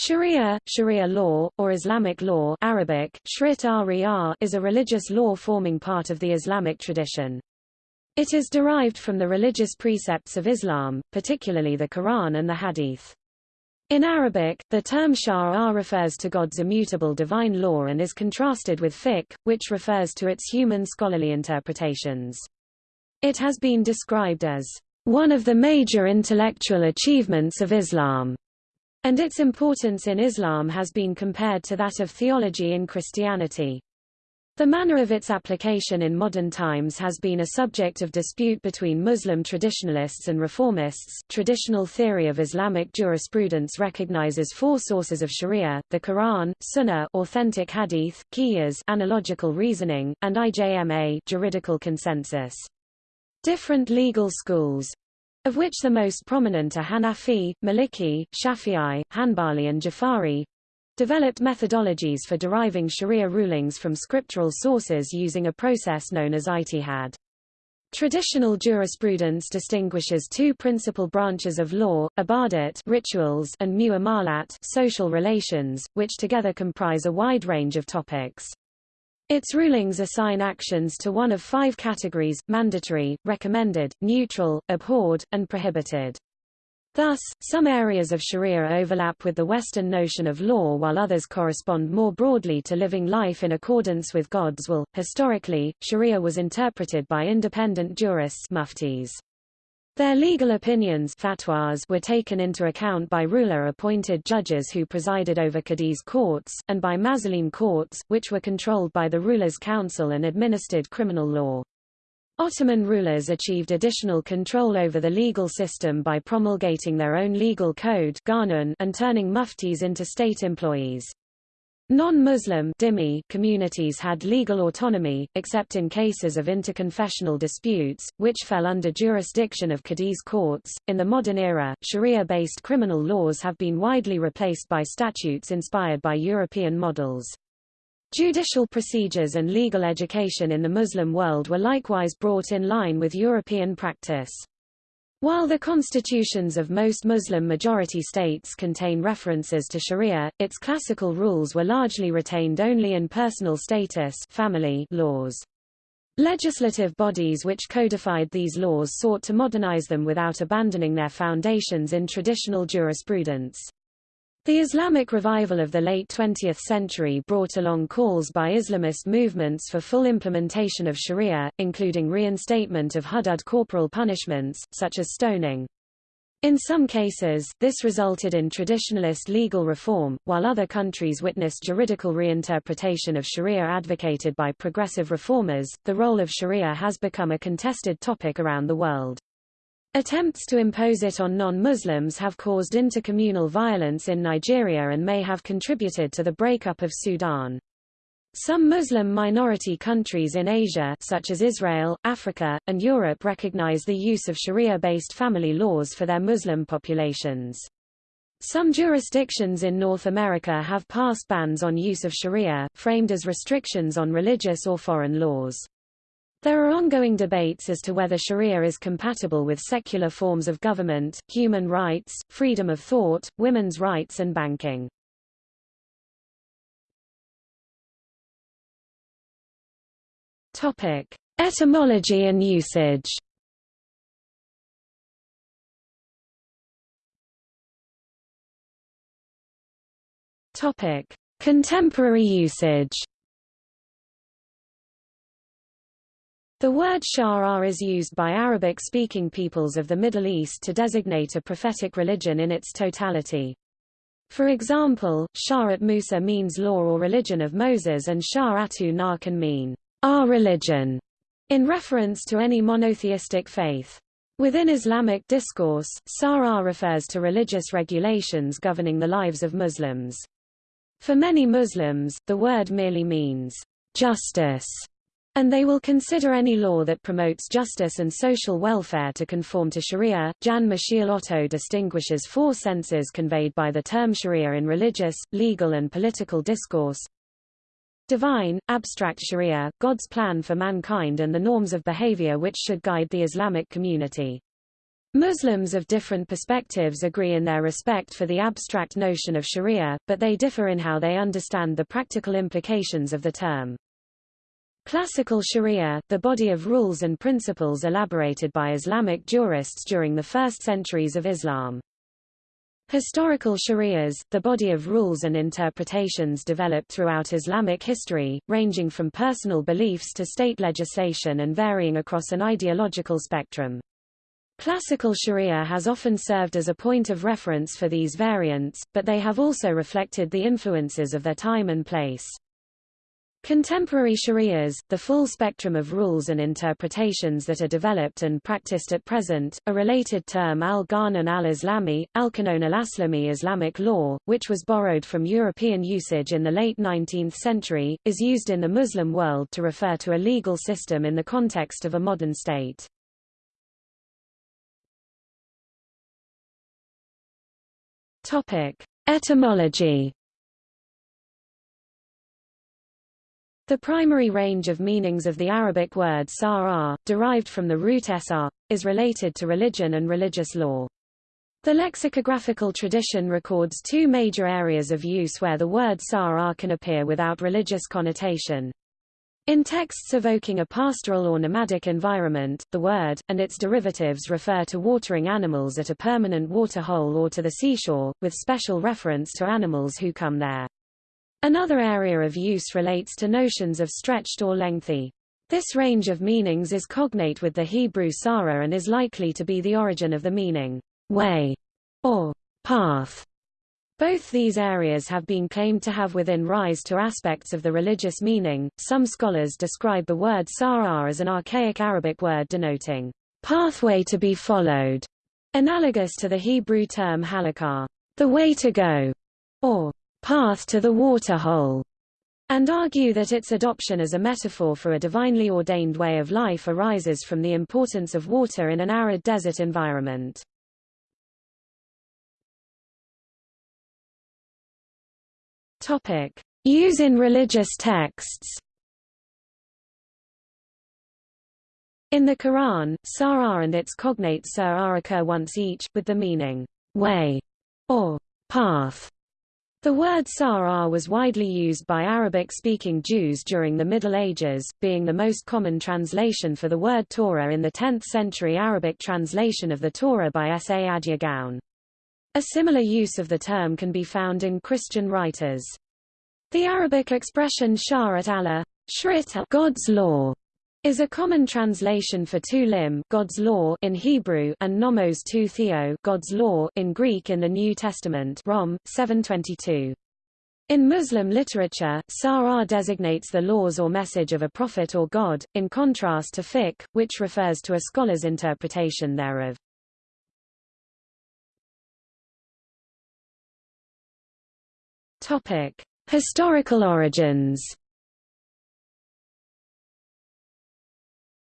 Sharia, Sharia law, or Islamic law Arabic, is a religious law forming part of the Islamic tradition. It is derived from the religious precepts of Islam, particularly the Quran and the Hadith. In Arabic, the term Shara refers to God's immutable divine law and is contrasted with fiqh, which refers to its human scholarly interpretations. It has been described as one of the major intellectual achievements of Islam, and its importance in Islam has been compared to that of theology in Christianity. The manner of its application in modern times has been a subject of dispute between Muslim traditionalists and reformists. Traditional theory of Islamic jurisprudence recognizes four sources of Sharia: the Quran, Sunnah, authentic hadith, Qiyas, analogical reasoning, and IJMA, juridical consensus. Different legal schools, of which the most prominent are Hanafi, Maliki, Shafi'i, Hanbali and Jafari, developed methodologies for deriving Sharia rulings from scriptural sources using a process known as ijtihad. Traditional jurisprudence distinguishes two principal branches of law, ibadat rituals and muamalat social relations, which together comprise a wide range of topics. Its rulings assign actions to one of five categories, mandatory, recommended, neutral, abhorred, and prohibited. Thus, some areas of Sharia overlap with the Western notion of law while others correspond more broadly to living life in accordance with God's will. Historically, Sharia was interpreted by independent jurists muftis. Their legal opinions fatwas were taken into account by ruler-appointed judges who presided over Qadi's courts, and by Mazalim courts, which were controlled by the ruler's council and administered criminal law. Ottoman rulers achieved additional control over the legal system by promulgating their own legal code and turning muftis into state employees. Non-Muslim communities had legal autonomy, except in cases of interconfessional disputes, which fell under jurisdiction of Qadi's courts. In the modern era, Sharia-based criminal laws have been widely replaced by statutes inspired by European models. Judicial procedures and legal education in the Muslim world were likewise brought in line with European practice. While the constitutions of most Muslim-majority states contain references to Sharia, its classical rules were largely retained only in personal status family laws. Legislative bodies which codified these laws sought to modernize them without abandoning their foundations in traditional jurisprudence. The Islamic revival of the late 20th century brought along calls by Islamist movements for full implementation of Sharia, including reinstatement of hudud corporal punishments, such as stoning. In some cases, this resulted in traditionalist legal reform, while other countries witnessed juridical reinterpretation of Sharia advocated by progressive reformers. The role of Sharia has become a contested topic around the world. Attempts to impose it on non-Muslims have caused intercommunal violence in Nigeria and may have contributed to the breakup of Sudan. Some Muslim minority countries in Asia such as Israel, Africa, and Europe recognize the use of Sharia-based family laws for their Muslim populations. Some jurisdictions in North America have passed bans on use of Sharia, framed as restrictions on religious or foreign laws. There are ongoing debates as to whether Sharia is compatible with secular forms of government, human rights, freedom of thought, women's rights and banking. Topic: Etymology and usage. Topic: Contemporary usage. The word Shar is used by Arabic-speaking peoples of the Middle East to designate a prophetic religion in its totality. For example, Sha'at Musa means law or religion of Moses and Sha'atu Na can mean, our religion, in reference to any monotheistic faith. Within Islamic discourse, Sara refers to religious regulations governing the lives of Muslims. For many Muslims, the word merely means justice and they will consider any law that promotes justice and social welfare to conform to Sharia. Jan Michiel Otto distinguishes four senses conveyed by the term Sharia in religious, legal and political discourse. Divine, abstract Sharia, God's plan for mankind and the norms of behavior which should guide the Islamic community. Muslims of different perspectives agree in their respect for the abstract notion of sharia, but they differ in how they understand the practical implications of the term. Classical sharia, the body of rules and principles elaborated by Islamic jurists during the first centuries of Islam. Historical sharias, the body of rules and interpretations developed throughout Islamic history, ranging from personal beliefs to state legislation and varying across an ideological spectrum. Classical sharia has often served as a point of reference for these variants, but they have also reflected the influences of their time and place. Contemporary sharias, the full spectrum of rules and interpretations that are developed and practiced at present, a related term al-Qanun al-Islami, al-Qanun al-Aslami Islamic law, which was borrowed from European usage in the late 19th century, is used in the Muslim world to refer to a legal system in the context of a modern state. Etymology. The primary range of meanings of the Arabic word sar derived from the root sr, is related to religion and religious law. The lexicographical tradition records two major areas of use where the word sar can appear without religious connotation. In texts evoking a pastoral or nomadic environment, the word, and its derivatives refer to watering animals at a permanent water hole or to the seashore, with special reference to animals who come there. Another area of use relates to notions of stretched or lengthy. This range of meanings is cognate with the Hebrew sara and is likely to be the origin of the meaning, way, or path. Both these areas have been claimed to have within rise to aspects of the religious meaning. Some scholars describe the word sarah as an archaic Arabic word denoting pathway to be followed, analogous to the Hebrew term halakah, the way to go, or path to the waterhole, and argue that its adoption as a metaphor for a divinely ordained way of life arises from the importance of water in an arid desert environment. Topic: Use in religious texts. In the Quran, Sarah and its cognate Sir occur once each, with the meaning, way, or path. The word Sarah was widely used by Arabic-speaking Jews during the Middle Ages, being the most common translation for the word Torah in the 10th-century Arabic translation of the Torah by Saadia Gaon. A similar use of the term can be found in Christian writers. The Arabic expression Sharat Allah, God's law, is a common translation for tu lim God's law in Hebrew and nomos tu theo God's law in Greek in the New Testament Rom 722. In Muslim literature, Sarah designates the laws or message of a prophet or god, in contrast to fiqh, which refers to a scholar's interpretation thereof. Topic: Historical origins.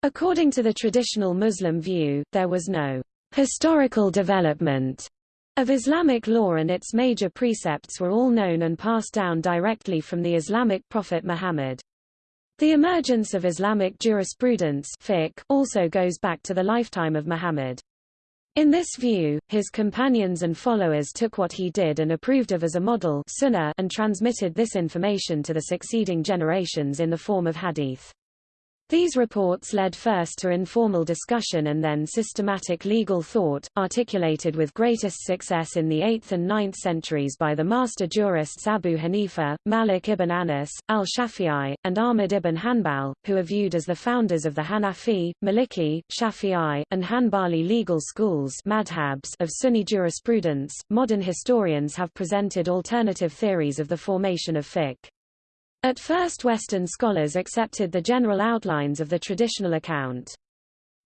According to the traditional Muslim view, there was no historical development of Islamic law and its major precepts were all known and passed down directly from the Islamic prophet Muhammad. The emergence of Islamic jurisprudence fiqh also goes back to the lifetime of Muhammad. In this view, his companions and followers took what he did and approved of as a model sunnah and transmitted this information to the succeeding generations in the form of hadith. These reports led first to informal discussion and then systematic legal thought, articulated with greatest success in the 8th and 9th centuries by the master jurists Abu Hanifa, Malik ibn Anas, al-Shafi'i, and Ahmad ibn Hanbal, who are viewed as the founders of the Hanafi, Maliki, Shafi'i, and Hanbali legal schools madhabs of Sunni jurisprudence. Modern historians have presented alternative theories of the formation of fiqh. At first Western scholars accepted the general outlines of the traditional account.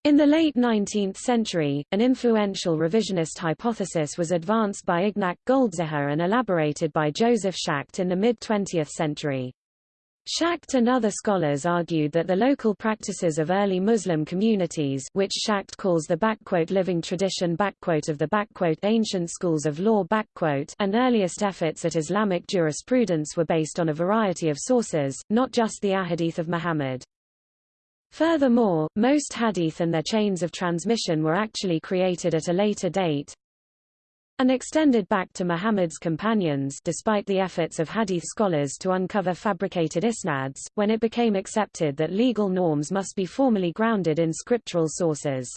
In the late 19th century, an influential revisionist hypothesis was advanced by Ignác Goldziher and elaborated by Joseph Schacht in the mid-20th century. Schacht and other scholars argued that the local practices of early Muslim communities which Schacht calls the living tradition of the ancient schools of law and earliest efforts at Islamic jurisprudence were based on a variety of sources, not just the Ahadith of Muhammad. Furthermore, most hadith and their chains of transmission were actually created at a later date, and extended back to Muhammad's companions despite the efforts of hadith scholars to uncover fabricated isnads, when it became accepted that legal norms must be formally grounded in scriptural sources.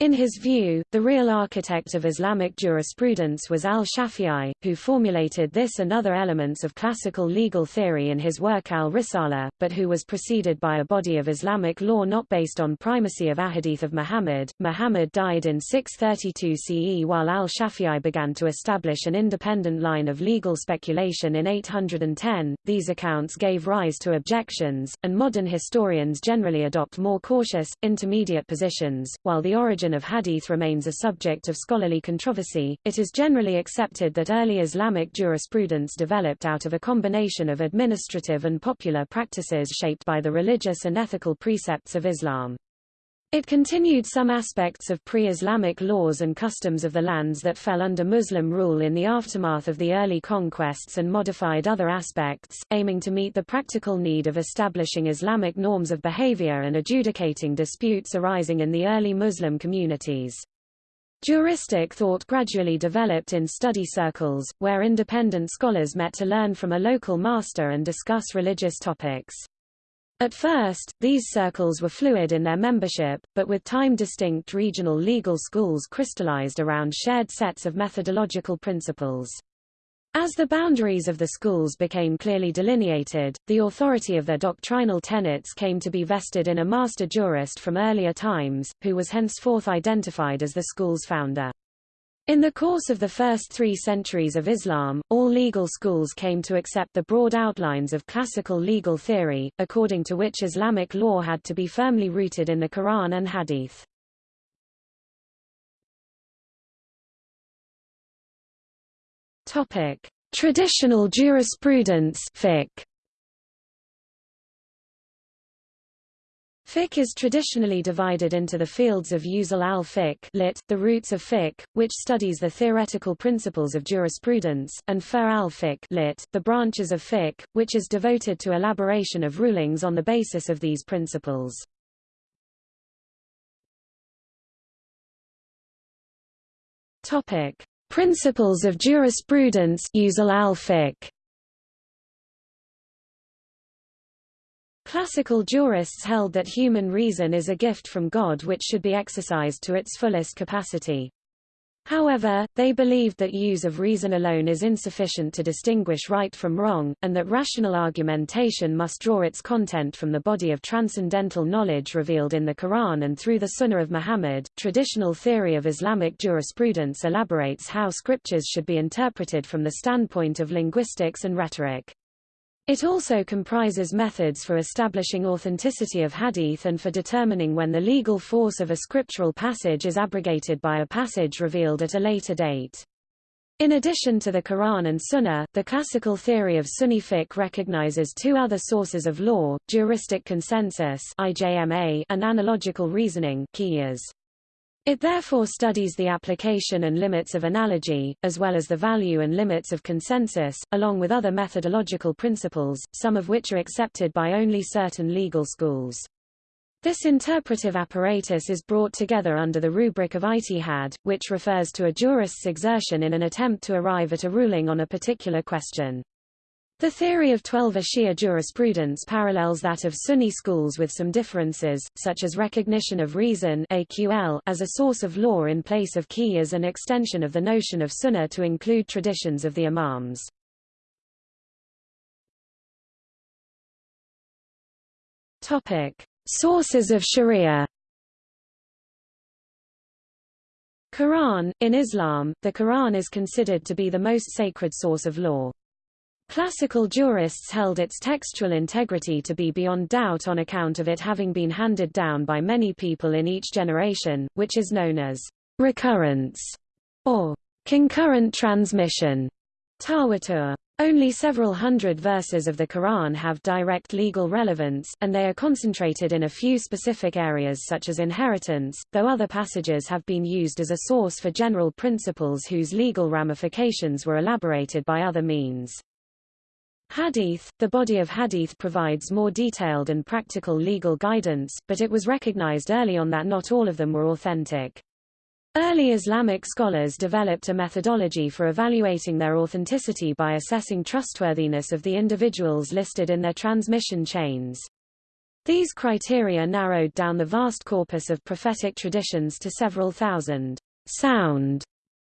In his view, the real architect of Islamic jurisprudence was al-Shafi'i, who formulated this and other elements of classical legal theory in his work al-Risala, but who was preceded by a body of Islamic law not based on primacy of ahadith of Muhammad. Muhammad died in 632 CE while al-Shafi'i began to establish an independent line of legal speculation in 810. These accounts gave rise to objections, and modern historians generally adopt more cautious, intermediate positions, while the origin of hadith remains a subject of scholarly controversy, it is generally accepted that early Islamic jurisprudence developed out of a combination of administrative and popular practices shaped by the religious and ethical precepts of Islam. It continued some aspects of pre-Islamic laws and customs of the lands that fell under Muslim rule in the aftermath of the early conquests and modified other aspects, aiming to meet the practical need of establishing Islamic norms of behavior and adjudicating disputes arising in the early Muslim communities. Juristic thought gradually developed in study circles, where independent scholars met to learn from a local master and discuss religious topics. At first, these circles were fluid in their membership, but with time distinct regional legal schools crystallized around shared sets of methodological principles. As the boundaries of the schools became clearly delineated, the authority of their doctrinal tenets came to be vested in a master jurist from earlier times, who was henceforth identified as the school's founder. In the course of the first three centuries of Islam, all legal schools came to accept the broad outlines of classical legal theory, according to which Islamic law had to be firmly rooted in the Quran and Hadith. Topic: Traditional jurisprudence fiqh. Fiqh is traditionally divided into the fields of usul al-fiqh lit, the roots of fiqh, which studies the theoretical principles of jurisprudence, and fur al-fiqh lit, the branches of fiqh, which is devoted to elaboration of rulings on the basis of these principles. Topic: Principles of jurisprudence usul al-fiqh. Classical jurists held that human reason is a gift from God which should be exercised to its fullest capacity. However, they believed that use of reason alone is insufficient to distinguish right from wrong, and that rational argumentation must draw its content from the body of transcendental knowledge revealed in the Quran and through the Sunnah of Muhammad. Traditional theory of Islamic jurisprudence elaborates how scriptures should be interpreted from the standpoint of linguistics and rhetoric. It also comprises methods for establishing authenticity of hadith and for determining when the legal force of a scriptural passage is abrogated by a passage revealed at a later date. In addition to the Quran and Sunnah, the classical theory of Sunni fiqh recognizes two other sources of law, juristic consensus and analogical reasoning qiyas. It therefore studies the application and limits of analogy, as well as the value and limits of consensus, along with other methodological principles, some of which are accepted by only certain legal schools. This interpretive apparatus is brought together under the rubric of ijtihad, which refers to a jurist's exertion in an attempt to arrive at a ruling on a particular question. The theory of Twelver Shia jurisprudence parallels that of Sunni schools with some differences, such as recognition of reason AQL as a source of law in place of qiyas and extension of the notion of sunnah to include traditions of the imams. Topic: Sources of Sharia. Quran In Islam, the Quran is considered to be the most sacred source of law. Classical jurists held its textual integrity to be beyond doubt on account of it having been handed down by many people in each generation, which is known as recurrence or concurrent transmission. Tawatur. Only several hundred verses of the Quran have direct legal relevance, and they are concentrated in a few specific areas such as inheritance, though other passages have been used as a source for general principles whose legal ramifications were elaborated by other means. Hadith – The body of hadith provides more detailed and practical legal guidance, but it was recognized early on that not all of them were authentic. Early Islamic scholars developed a methodology for evaluating their authenticity by assessing trustworthiness of the individuals listed in their transmission chains. These criteria narrowed down the vast corpus of prophetic traditions to several thousand sound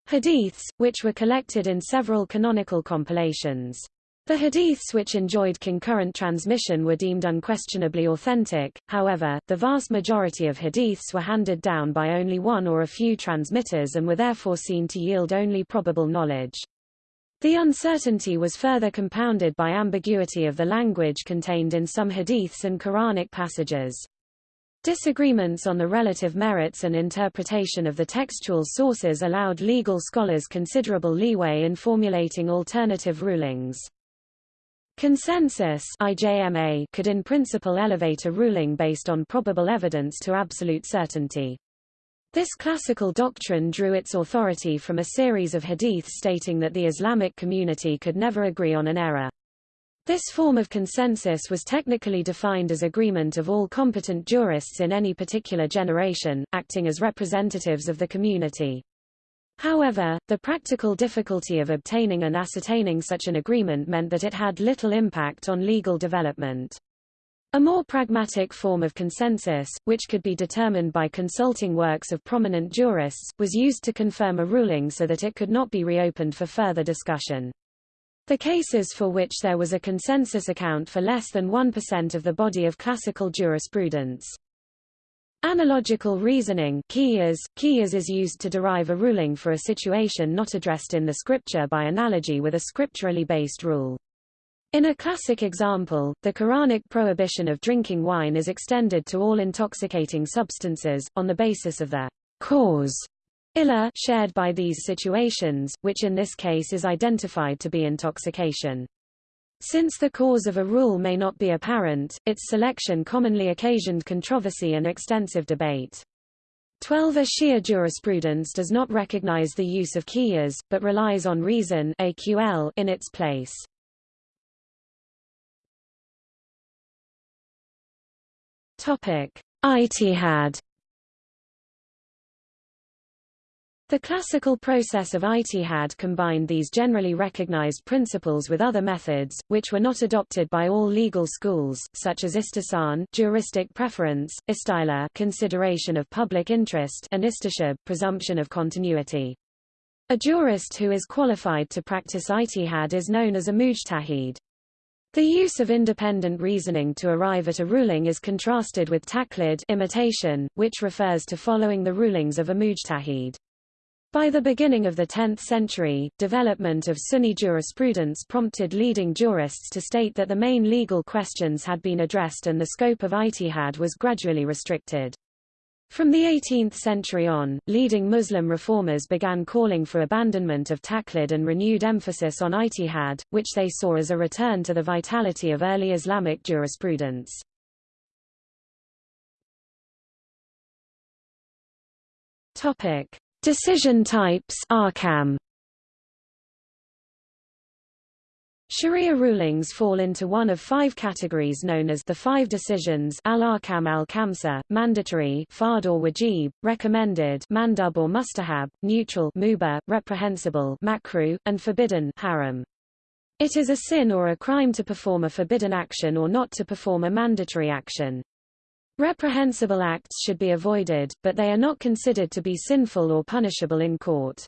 hadiths, which were collected in several canonical compilations. The hadiths which enjoyed concurrent transmission were deemed unquestionably authentic, however, the vast majority of hadiths were handed down by only one or a few transmitters and were therefore seen to yield only probable knowledge. The uncertainty was further compounded by ambiguity of the language contained in some hadiths and Quranic passages. Disagreements on the relative merits and interpretation of the textual sources allowed legal scholars considerable leeway in formulating alternative rulings. Consensus IJMA could in principle elevate a ruling based on probable evidence to absolute certainty. This classical doctrine drew its authority from a series of hadiths stating that the Islamic community could never agree on an error. This form of consensus was technically defined as agreement of all competent jurists in any particular generation, acting as representatives of the community. However, the practical difficulty of obtaining and ascertaining such an agreement meant that it had little impact on legal development. A more pragmatic form of consensus, which could be determined by consulting works of prominent jurists, was used to confirm a ruling so that it could not be reopened for further discussion. The cases for which there was a consensus account for less than 1% of the body of classical jurisprudence. Analogical reasoning qiyas, qiyas is used to derive a ruling for a situation not addressed in the scripture by analogy with a scripturally based rule. In a classic example, the Quranic prohibition of drinking wine is extended to all intoxicating substances, on the basis of the cause illa shared by these situations, which in this case is identified to be intoxication. Since the cause of a rule may not be apparent, its selection commonly occasioned controversy and extensive debate. Twelver Shia jurisprudence does not recognize the use of qiyas, but relies on reason AQL in its place. Topic: Ijtihad The classical process of ijtihad combined these generally recognized principles with other methods, which were not adopted by all legal schools, such as istihsan juristic preference, istislah consideration of public interest and istishab presumption of continuity. A jurist who is qualified to practice ijtihad is known as a mujtahid. The use of independent reasoning to arrive at a ruling is contrasted with taqlid imitation, which refers to following the rulings of a mujtahid. By the beginning of the 10th century, development of Sunni jurisprudence prompted leading jurists to state that the main legal questions had been addressed and the scope of ijtihad was gradually restricted. From the 18th century on, leading Muslim reformers began calling for abandonment of taqlid and renewed emphasis on ijtihad, which they saw as a return to the vitality of early Islamic jurisprudence. Topic: Decision types Ahkam. Sharia rulings fall into one of five categories known as the five decisions al-ahkam al-khamsa, mandatory fard or wajib, recommended mandub or mustahab, neutral mubah, reprehensible makruh, and forbidden haram. It is a sin or a crime to perform a forbidden action or not to perform a mandatory action. Reprehensible acts should be avoided, but they are not considered to be sinful or punishable in court.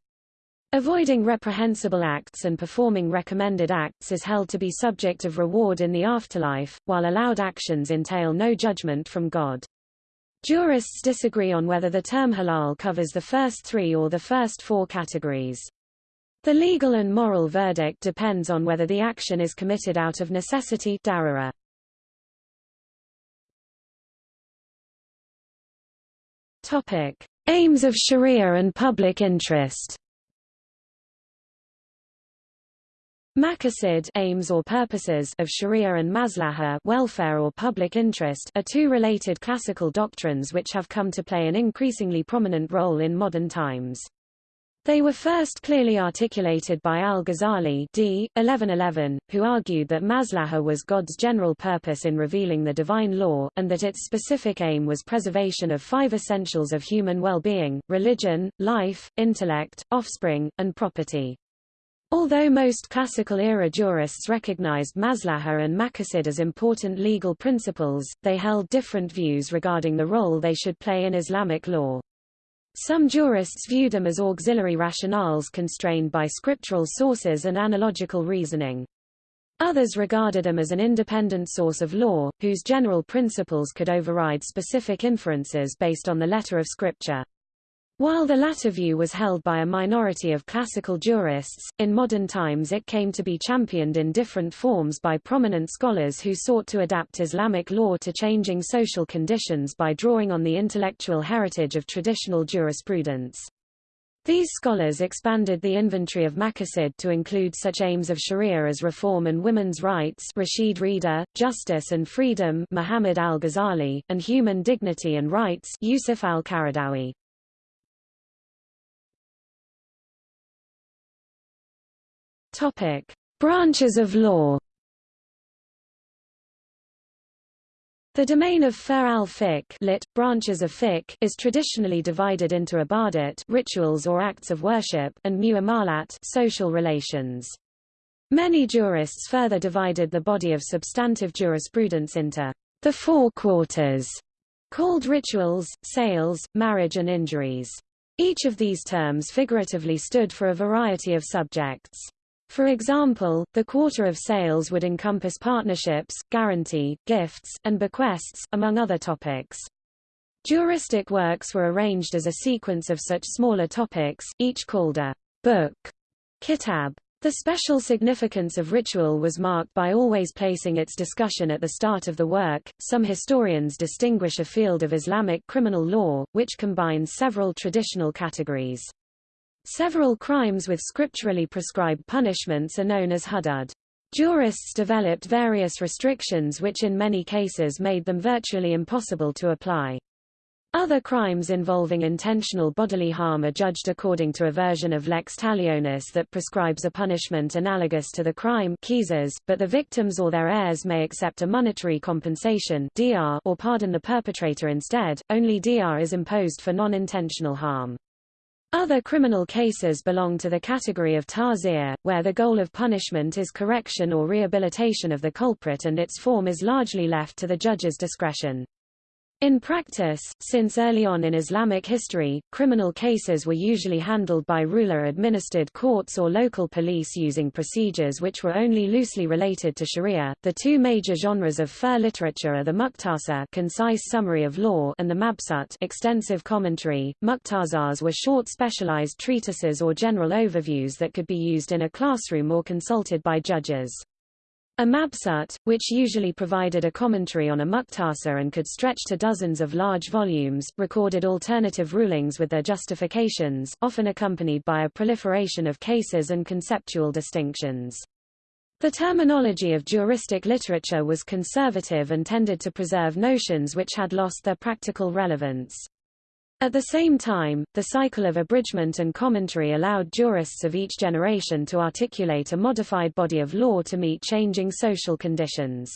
Avoiding reprehensible acts and performing recommended acts is held to be subject of reward in the afterlife, while allowed actions entail no judgment from God. Jurists disagree on whether the term halal covers the first three or the first four categories. The legal and moral verdict depends on whether the action is committed out of necessity darura. Topic: Aims of Sharia and public interest. Maqasid aims or purposes of Sharia and maslaha welfare or public interest are two related classical doctrines which have come to play an increasingly prominent role in modern times. They were first clearly articulated by al-Ghazali d. 1111, who argued that maslaha was God's general purpose in revealing the divine law, and that its specific aim was preservation of five essentials of human well-being, religion, life, intellect, offspring, and property. Although most classical-era jurists recognized maslaha and maqasid as important legal principles, they held different views regarding the role they should play in Islamic law. Some jurists view them as auxiliary rationales constrained by scriptural sources and analogical reasoning. Others regarded them as an independent source of law, whose general principles could override specific inferences based on the letter of Scripture. While the latter view was held by a minority of classical jurists, in modern times it came to be championed in different forms by prominent scholars who sought to adapt Islamic law to changing social conditions by drawing on the intellectual heritage of traditional jurisprudence. These scholars expanded the inventory of maqasid to include such aims of sharia as reform and women's rights Rashid Rida, justice and freedom Muhammad al-Ghazali, and human dignity and rights Yusuf al-Qaradawi. Topic: Branches of law. The domain of fer al-fiqh lit, branches of fiqh is traditionally divided into ibadat rituals or acts of worship and muamalat social relations. Many jurists further divided the body of substantive jurisprudence into the four quarters, called rituals, sales, marriage and injuries. Each of these terms figuratively stood for a variety of subjects. For example, the quarter of sales would encompass partnerships, guarantee, gifts, and bequests, among other topics. Juristic works were arranged as a sequence of such smaller topics, each called a book, kitab. The special significance of ritual was marked by always placing its discussion at the start of the work. Some historians distinguish a field of Islamic criminal law, which combines several traditional categories. Several crimes with scripturally prescribed punishments are known as hudud. Jurists developed various restrictions which in many cases made them virtually impossible to apply. Other crimes involving intentional bodily harm are judged according to a version of lex talionis that prescribes a punishment analogous to the crime but the victims or their heirs may accept a monetary compensation or pardon the perpetrator instead. Only dr is imposed for non-intentional harm. Other criminal cases belong to the category of ta'zir, where the goal of punishment is correction or rehabilitation of the culprit and its form is largely left to the judge's discretion. In practice, since early on in Islamic history, criminal cases were usually handled by ruler-administered courts or local police using procedures which were only loosely related to sharia. The two major genres of fer literature are the muqtasa concise summary of law and the mabsut extensive commentary. Muqtasas were short specialized treatises or general overviews that could be used in a classroom or consulted by judges. A mabsut, which usually provided a commentary on a muqtasa and could stretch to dozens of large volumes, recorded alternative rulings with their justifications, often accompanied by a proliferation of cases and conceptual distinctions. The terminology of juristic literature was conservative and tended to preserve notions which had lost their practical relevance. At the same time, the cycle of abridgment and commentary allowed jurists of each generation to articulate a modified body of law to meet changing social conditions.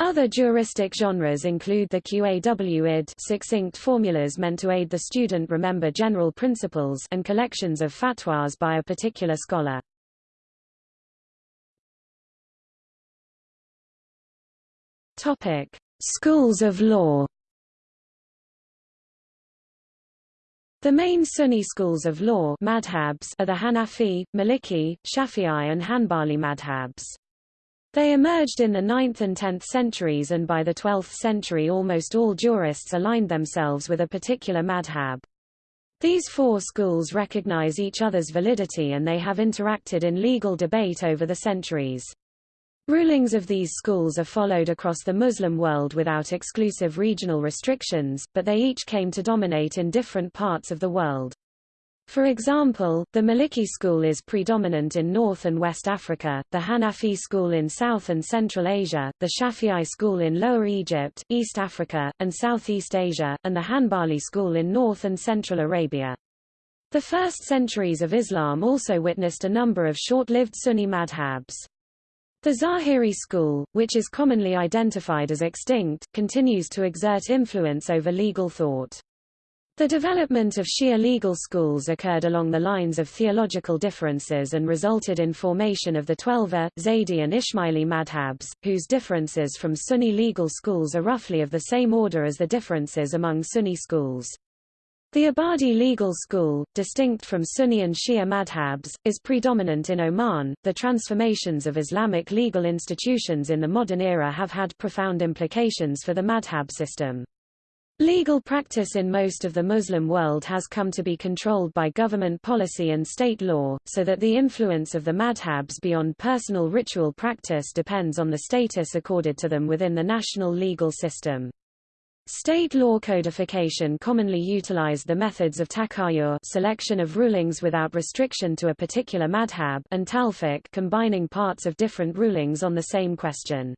Other juristic genres include the QAW-ID succinct formulas meant to aid the student remember general principles and collections of fatwas by a particular scholar. Topic: Schools of law The main Sunni schools of law madhabs are the Hanafi, Maliki, Shafi'i and Hanbali madhabs. They emerged in the 9th and 10th centuries and by the 12th century almost all jurists aligned themselves with a particular madhab. These four schools recognize each other's validity and they have interacted in legal debate over the centuries. Rulings of these schools are followed across the Muslim world without exclusive regional restrictions, but they each came to dominate in different parts of the world. For example, the Maliki school is predominant in North and West Africa, the Hanafi school in South and Central Asia, the Shafi'i school in Lower Egypt, East Africa, and Southeast Asia, and the Hanbali school in North and Central Arabia. The first centuries of Islam also witnessed a number of short-lived Sunni madhabs. The Zahiri school, which is commonly identified as extinct, continues to exert influence over legal thought. The development of Shia legal schools occurred along the lines of theological differences and resulted in formation of the Twelver, Zaydi and Ismaili madhabs, whose differences from Sunni legal schools are roughly of the same order as the differences among Sunni schools. The Ibadi legal school, distinct from Sunni and Shia madhabs, is predominant in Oman. The transformations of Islamic legal institutions in the modern era have had profound implications for the madhab system. Legal practice in most of the Muslim world has come to be controlled by government policy and state law, so that the influence of the madhabs beyond personal ritual practice depends on the status accorded to them within the national legal system. State law codification commonly utilized the methods of taqayyur selection of rulings without restriction to a particular madhab and talfiq combining parts of different rulings on the same question.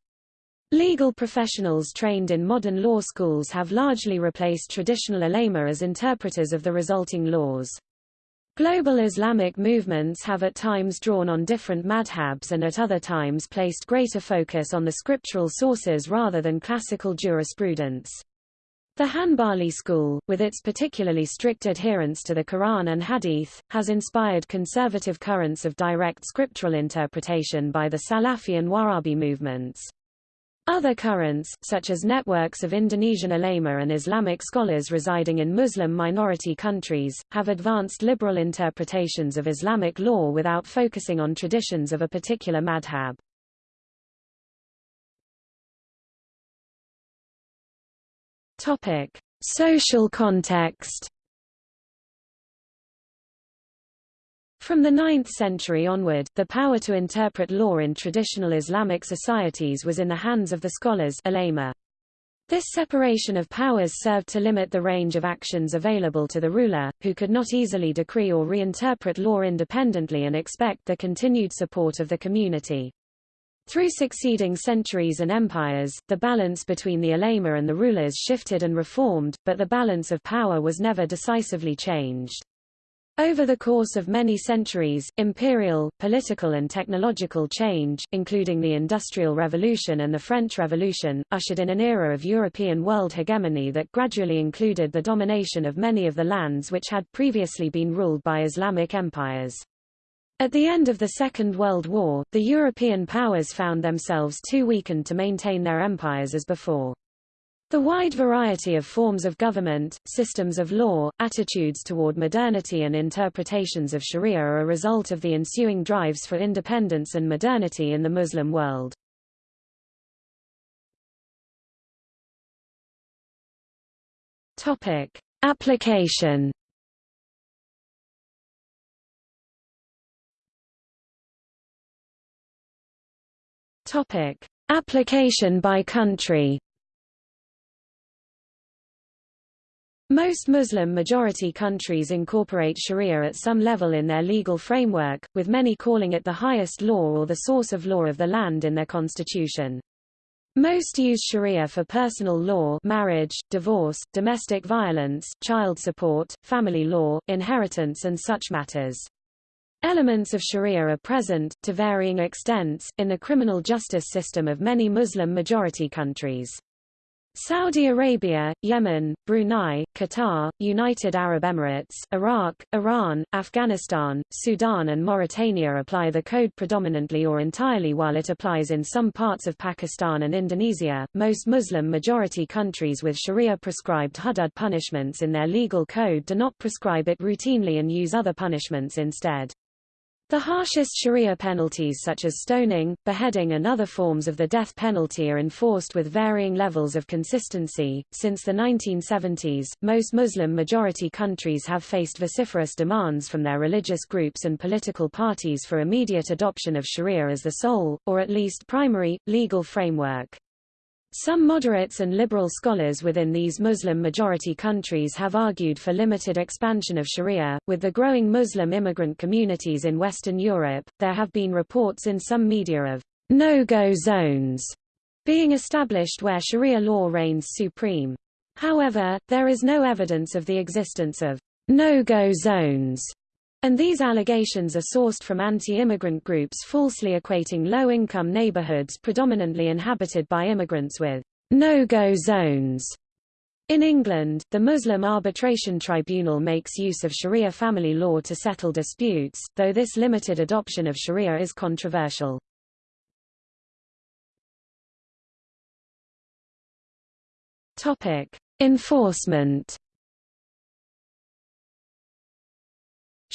Legal professionals trained in modern law schools have largely replaced traditional ulama as interpreters of the resulting laws. Global Islamic movements have at times drawn on different madhabs and at other times placed greater focus on the scriptural sources rather than classical jurisprudence. The Hanbali school, with its particularly strict adherence to the Quran and Hadith, has inspired conservative currents of direct scriptural interpretation by the Salafi and Wahhabi movements. Other currents, such as networks of Indonesian ulama and Islamic scholars residing in Muslim minority countries, have advanced liberal interpretations of Islamic law without focusing on traditions of a particular madhab. Topic: Social context. From the 9th century onward, the power to interpret law in traditional Islamic societies was in the hands of the scholars. This separation of powers served to limit the range of actions available to the ruler, who could not easily decree or reinterpret law independently and expect the continued support of the community. Through succeeding centuries and empires, the balance between the ulama and the rulers shifted and reformed, but the balance of power was never decisively changed. Over the course of many centuries, imperial, political and technological change, including the Industrial Revolution and the French Revolution, ushered in an era of European world hegemony that gradually included the domination of many of the lands which had previously been ruled by Islamic empires. At the end of the Second World War, the European powers found themselves too weakened to maintain their empires as before. The wide variety of forms of government, systems of law, attitudes toward modernity and interpretations of sharia are a result of the ensuing drives for independence and modernity in the Muslim world. Topic. Application Topic: Application by country. Most Muslim-majority countries incorporate sharia at some level in their legal framework, with many calling it the highest law or the source of law of the land in their constitution. Most use sharia for personal law marriage, divorce, domestic violence, child support, family law, inheritance and such matters. Elements of sharia are present, to varying extents, in the criminal justice system of many Muslim-majority countries. Saudi Arabia, Yemen, Brunei, Qatar, United Arab Emirates, Iraq, Iran, Afghanistan, Sudan and Mauritania apply the code predominantly or entirely while it applies in some parts of Pakistan and Indonesia. Most Muslim-majority countries with sharia-prescribed hudud punishments in their legal code do not prescribe it routinely and use other punishments instead. The harshest sharia penalties such as stoning, beheading and other forms of the death penalty are enforced with varying levels of consistency. Since the 1970s, most Muslim majority countries have faced vociferous demands from their religious groups and political parties for immediate adoption of sharia as the sole, or at least primary, legal framework. Some moderates and liberal scholars within these Muslim-majority countries have argued for limited expansion of sharia. With the growing Muslim immigrant communities in Western Europe, there have been reports in some media of no-go zones being established where sharia law reigns supreme. However, there is no evidence of the existence of no-go zones, and these allegations are sourced from anti-immigrant groups falsely equating low-income neighborhoods predominantly inhabited by immigrants with no-go zones. In England, the Muslim Arbitration Tribunal makes use of Sharia family law to settle disputes, though this limited adoption of Sharia is controversial. Enforcement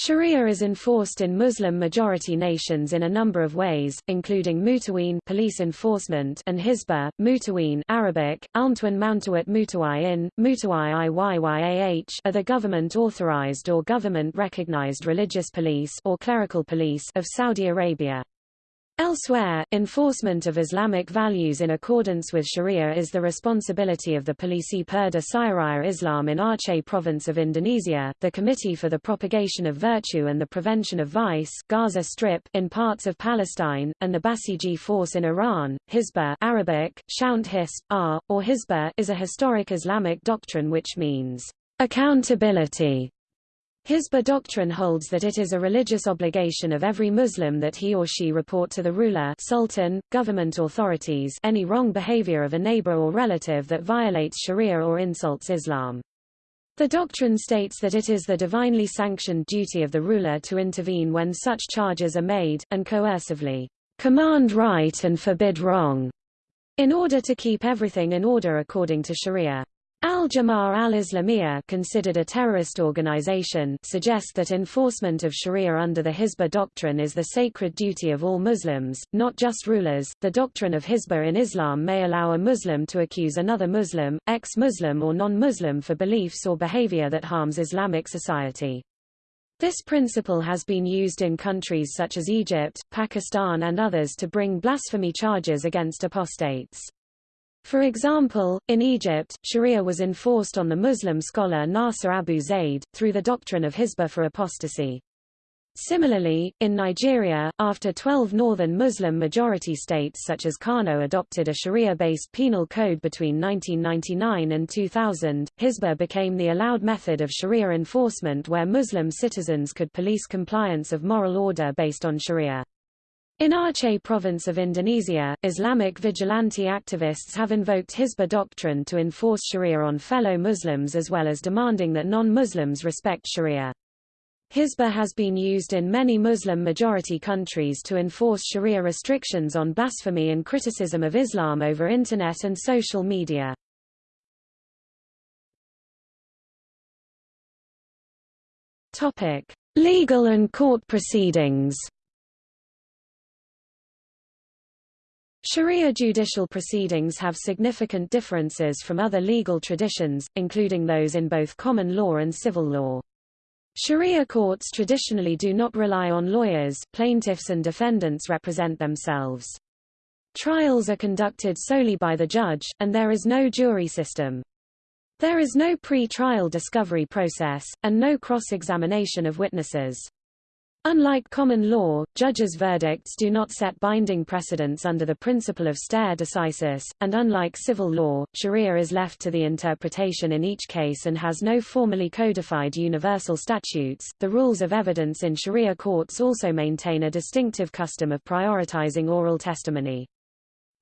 Sharia is enforced in Muslim-majority nations in a number of ways, including mutaween police enforcement and hizbah, mutaween Arabic, almtwan mountawat mutawayin, mutawai iyyah are the government-authorized or government-recognized religious police or clerical police of Saudi Arabia. Elsewhere, enforcement of Islamic values in accordance with Sharia is the responsibility of the Polisi Perda Syariah Islam in Aceh province of Indonesia, the Committee for the Propagation of Virtue and the Prevention of Vice Gaza Strip in parts of Palestine, and the Basiji Force in Iran. Hizbah Arabic, Shount R, or Hizbah is a historic Islamic doctrine which means accountability Hizbah doctrine holds that it is a religious obligation of every Muslim that he or she report to the ruler sultan, government authorities any wrong behavior of a neighbor or relative that violates Sharia or insults Islam. The doctrine states that it is the divinely sanctioned duty of the ruler to intervene when such charges are made, and coercively command right and forbid wrong, in order to keep everything in order according to Sharia. Al-Jama'ah al-Islamiyah considered a terrorist organization suggest that enforcement of Sharia under the Hizbah doctrine is the sacred duty of all Muslims, not just rulers. The doctrine of Hizbah in Islam may allow a Muslim to accuse another Muslim, ex-Muslim or non-Muslim for beliefs or behavior that harms Islamic society. This principle has been used in countries such as Egypt, Pakistan and others to bring blasphemy charges against apostates. For example, in Egypt, Sharia was enforced on the Muslim scholar Nasser Abu Zaid, through the doctrine of Hizbah for apostasy. Similarly, in Nigeria, after 12 northern Muslim-majority states such as Kano adopted a Sharia-based penal code between 1999 and 2000, Hizbah became the allowed method of Sharia enforcement where Muslim citizens could police compliance of moral order based on Sharia. In Aceh province of Indonesia, Islamic vigilante activists have invoked Hizbah doctrine to enforce Sharia on fellow Muslims as well as demanding that non-Muslims respect Sharia. Hizbah has been used in many Muslim-majority countries to enforce Sharia restrictions on blasphemy and criticism of Islam over Internet and social media. Legal and court proceedings Sharia judicial proceedings have significant differences from other legal traditions, including those in both common law and civil law. Sharia courts traditionally do not rely on lawyers, plaintiffs and defendants represent themselves. Trials are conducted solely by the judge, and there is no jury system. There is no pre-trial discovery process, and no cross-examination of witnesses. Unlike common law, judges' verdicts do not set binding precedents under the principle of stare decisis, and unlike civil law, sharia is left to the interpretation in each case and has no formally codified universal statutes. The rules of evidence in sharia courts also maintain a distinctive custom of prioritizing oral testimony.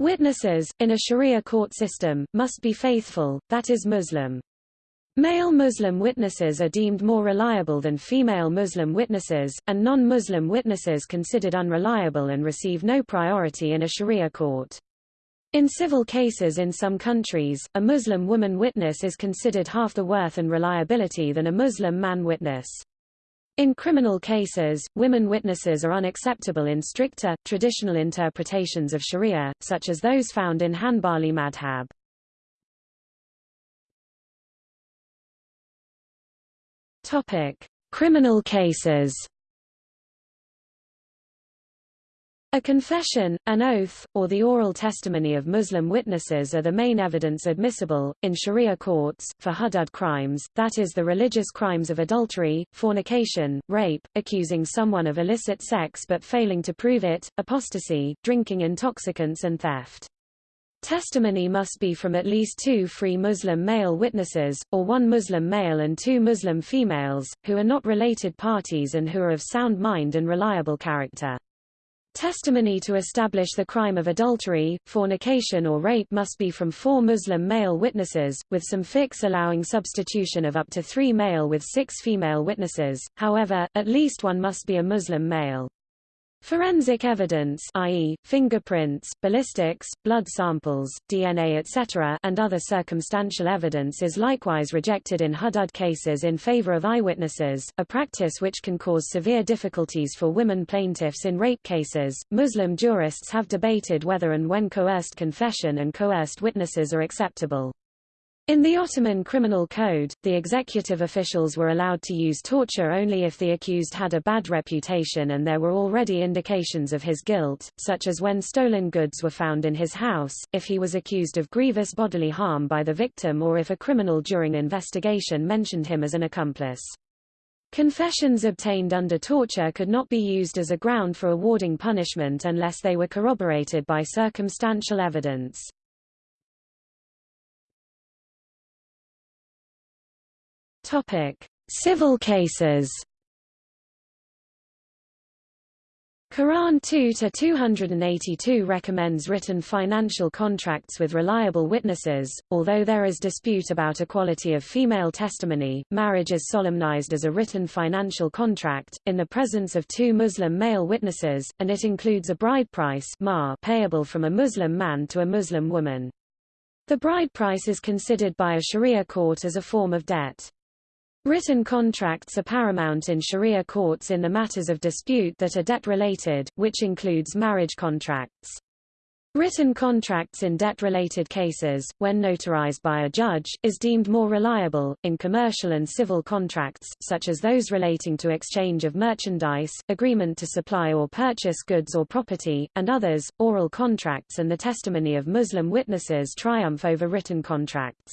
Witnesses, in a sharia court system, must be faithful, that is Muslim. Male Muslim witnesses are deemed more reliable than female Muslim witnesses, and non-Muslim witnesses considered unreliable and receive no priority in a Sharia court. In civil cases in some countries, a Muslim woman witness is considered half the worth and reliability than a Muslim man witness. In criminal cases, women witnesses are unacceptable in stricter, traditional interpretations of Sharia, such as those found in Hanbali madhab. Topic: Criminal cases. A confession, an oath, or the oral testimony of Muslim witnesses are the main evidence admissible, in Sharia courts, for hudud crimes, that is the religious crimes of adultery, fornication, rape, accusing someone of illicit sex but failing to prove it, apostasy, drinking intoxicants and theft. Testimony must be from at least two free Muslim male witnesses, or one Muslim male and two Muslim females, who are not related parties and who are of sound mind and reliable character. Testimony to establish the crime of adultery, fornication or rape must be from four Muslim male witnesses, with some fiqh allowing substitution of up to three male with six female witnesses, however, at least one must be a Muslim male. Forensic evidence i.e., fingerprints, ballistics, blood samples, DNA etc. and other circumstantial evidence is likewise rejected in hudud cases in favor of eyewitnesses, a practice which can cause severe difficulties for women plaintiffs in rape cases. Muslim jurists have debated whether and when coerced confession and coerced witnesses are acceptable. In the Ottoman Criminal Code, the executive officials were allowed to use torture only if the accused had a bad reputation and there were already indications of his guilt, such as when stolen goods were found in his house, if he was accused of grievous bodily harm by the victim or if a criminal during investigation mentioned him as an accomplice. Confessions obtained under torture could not be used as a ground for awarding punishment unless they were corroborated by circumstantial evidence. Topic: Civil cases. Quran 2 to 282 recommends written financial contracts with reliable witnesses. Although there is dispute about equality of female testimony, marriage is solemnized as a written financial contract in the presence of two Muslim male witnesses, and it includes a bride price payable from a Muslim man to a Muslim woman. The bride price is considered by a Sharia court as a form of debt. Written contracts are paramount in Sharia courts in the matters of dispute that are debt-related, which includes marriage contracts. Written contracts in debt-related cases, when notarized by a judge, is deemed more reliable. In commercial and civil contracts, such as those relating to exchange of merchandise, agreement to supply or purchase goods or property, and others, oral contracts and the testimony of Muslim witnesses triumph over written contracts.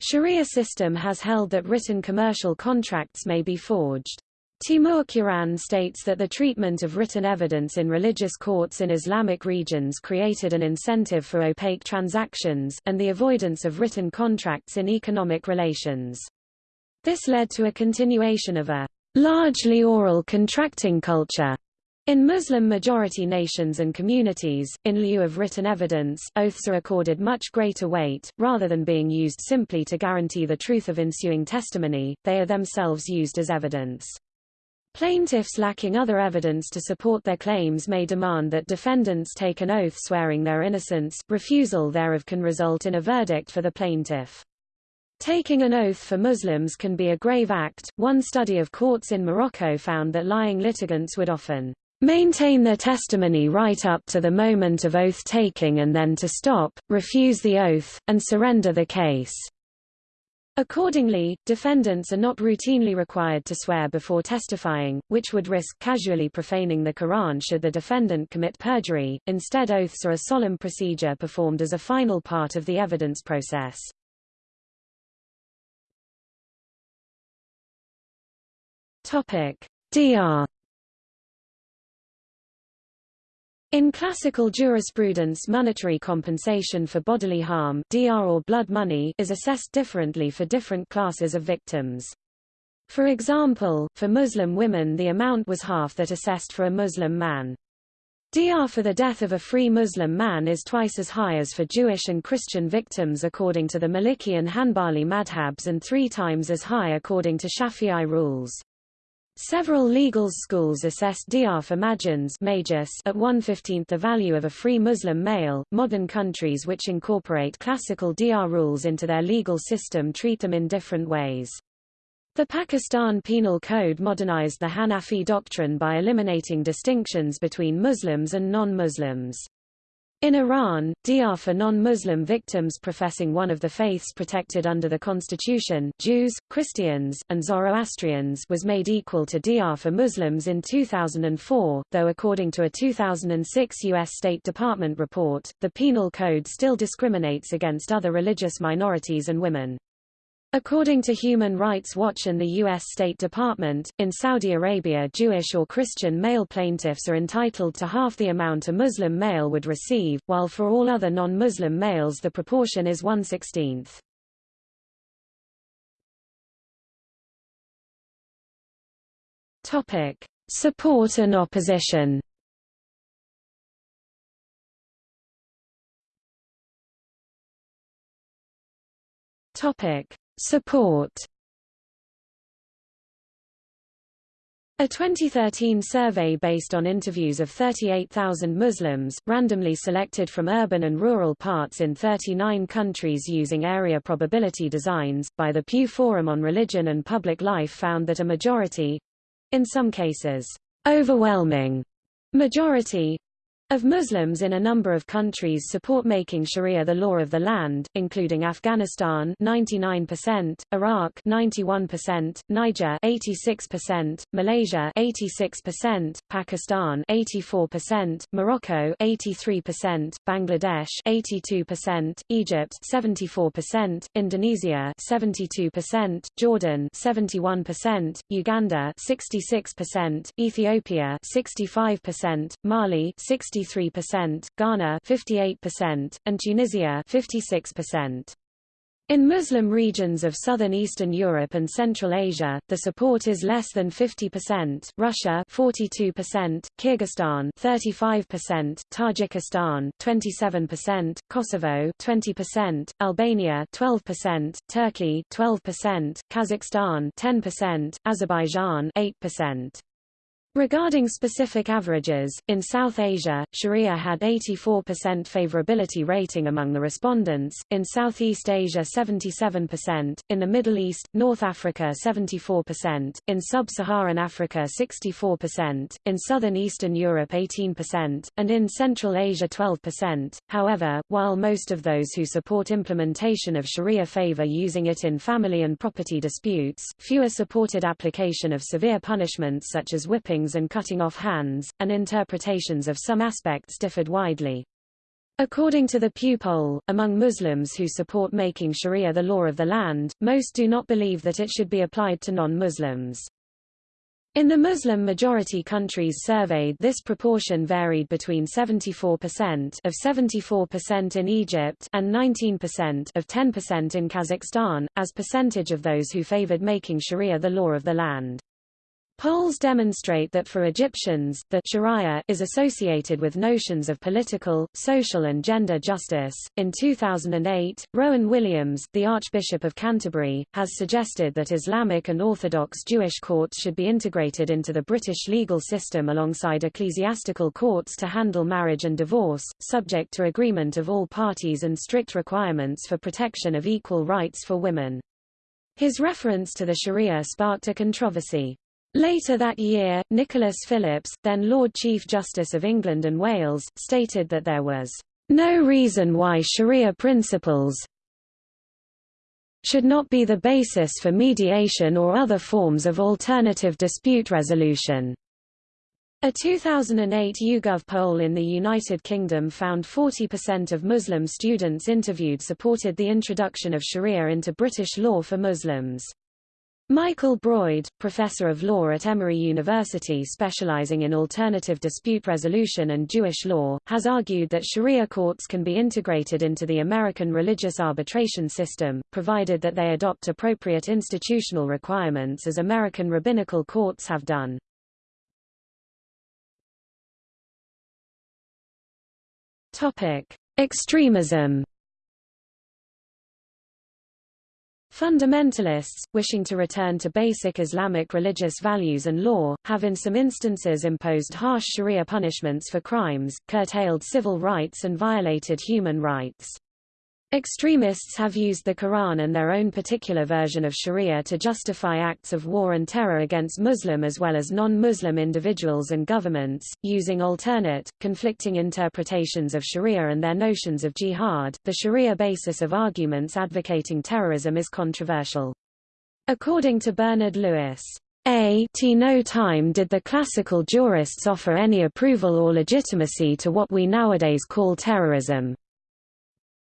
Sharia system has held that written commercial contracts may be forged. Timur Kuran states that the treatment of written evidence in religious courts in Islamic regions created an incentive for opaque transactions, and the avoidance of written contracts in economic relations. This led to a continuation of a largely oral contracting culture in Muslim-majority nations and communities, in lieu of written evidence, oaths are accorded much greater weight, rather than being used simply to guarantee the truth of ensuing testimony, they are themselves used as evidence. Plaintiffs lacking other evidence to support their claims may demand that defendants take an oath swearing their innocence, refusal thereof can result in a verdict for the plaintiff. Taking an oath for Muslims can be a grave act. One study of courts in Morocco found that lying litigants would often maintain their testimony right up to the moment of oath-taking and then to stop, refuse the oath, and surrender the case. Accordingly, defendants are not routinely required to swear before testifying, which would risk casually profaning the Quran should the defendant commit perjury. Instead oaths are a solemn procedure performed as a final part of the evidence process. Topic: Diyah In classical jurisprudence monetary compensation for bodily harm diyah or blood money is assessed differently for different classes of victims. For example, for Muslim women the amount was half that assessed for a Muslim man. Diyah for the death of a free Muslim man is twice as high as for Jewish and Christian victims according to the Maliki and Hanbali madhabs and three times as high according to Shafi'i rules. Several legal schools assessed diyah for Magians at one-fifteenth the value of a free Muslim male. Modern countries which incorporate classical diyah rules into their legal system treat them in different ways. The Pakistan Penal Code modernized the Hanafi doctrine by eliminating distinctions between Muslims and non-Muslims. In Iran, diyah for non-Muslim victims professing one of the faiths protected under the constitution Jews, Christians, and Zoroastrians was made equal to diyah for Muslims in 2004, though according to a 2006 U.S. State Department report, the Penal Code still discriminates against other religious minorities and women. According to Human Rights Watch and the U.S. State Department, in Saudi Arabia Jewish or Christian male plaintiffs are entitled to half the amount a Muslim male would receive, while for all other non-Muslim males the proportion is one-sixteenth. Support and opposition Topic Support. A 2013 survey based on interviews of 38,000 Muslims, randomly selected from urban and rural parts in 39 countries using area probability designs, by the Pew Forum on Religion and Public Life found that a majority—in some cases, overwhelming majority of Muslims in a number of countries support making Sharia the law of the land, including Afghanistan 99%, Iraq 91%, Niger 86%, Malaysia 86%, Pakistan 84%, Morocco 83%, Bangladesh 82%, Egypt 74%, Indonesia 72%, Jordan 71%, Uganda 66%, Ethiopia 65%, Mali 60 53%, Ghana 58%, and Tunisia 56%. In Muslim regions of southern Eastern Europe and Central Asia, the support is less than 50%, Russia 42%, Kyrgyzstan 35%, Tajikistan 27%, Kosovo 20%, Albania 12%, Turkey 12%, Kazakhstan 10%, Azerbaijan 8%. Regarding specific averages, in South Asia, Sharia had 84% favorability rating among the respondents, in Southeast Asia 77%, in the Middle East, North Africa 74%, in Sub-Saharan Africa 64%, in Southern Eastern Europe 18%, and in Central Asia 12%. However, while most of those who support implementation of Sharia favor using it in family and property disputes, fewer supported application of severe punishments such as whipping and cutting off hands, and interpretations of some aspects differed widely. According to the Pew poll, among Muslims who support making Sharia the law of the land, most do not believe that it should be applied to non-Muslims. In the Muslim-majority countries surveyed this proportion varied between 74% of 74% in Egypt and 19% of 10% in Kazakhstan, as percentage of those who favored making Sharia the law of the land. Polls demonstrate that for Egyptians, the Sharia is associated with notions of political, social and gender justice. In 2008, Rowan Williams, the Archbishop of Canterbury, has suggested that Islamic and Orthodox Jewish courts should be integrated into the British legal system alongside ecclesiastical courts to handle marriage and divorce, subject to agreement of all parties and strict requirements for protection of equal rights for women. His reference to the Sharia sparked a controversy. Later that year, Nicholas Phillips, then Lord Chief Justice of England and Wales, stated that there was no reason why Sharia principles should not be the basis for mediation or other forms of alternative dispute resolution. A 2008 YouGov poll in the United Kingdom found 40% of Muslim students interviewed supported the introduction of Sharia into British law for Muslims. Michael Broyde, professor of law at Emory University specializing in alternative dispute resolution and Jewish law, has argued that Sharia courts can be integrated into the American religious arbitration system, provided that they adopt appropriate institutional requirements as American rabbinical courts have done. Extremism Fundamentalists, wishing to return to basic Islamic religious values and law, have in some instances imposed harsh sharia punishments for crimes, curtailed civil rights and violated human rights. Extremists have used the Quran and their own particular version of Sharia to justify acts of war and terror against Muslim as well as non-Muslim individuals and governments, using alternate, conflicting interpretations of Sharia and their notions of jihad. The Sharia basis of arguments advocating terrorism is controversial. According to Bernard Lewis, a t no time did the classical jurists offer any approval or legitimacy to what we nowadays call terrorism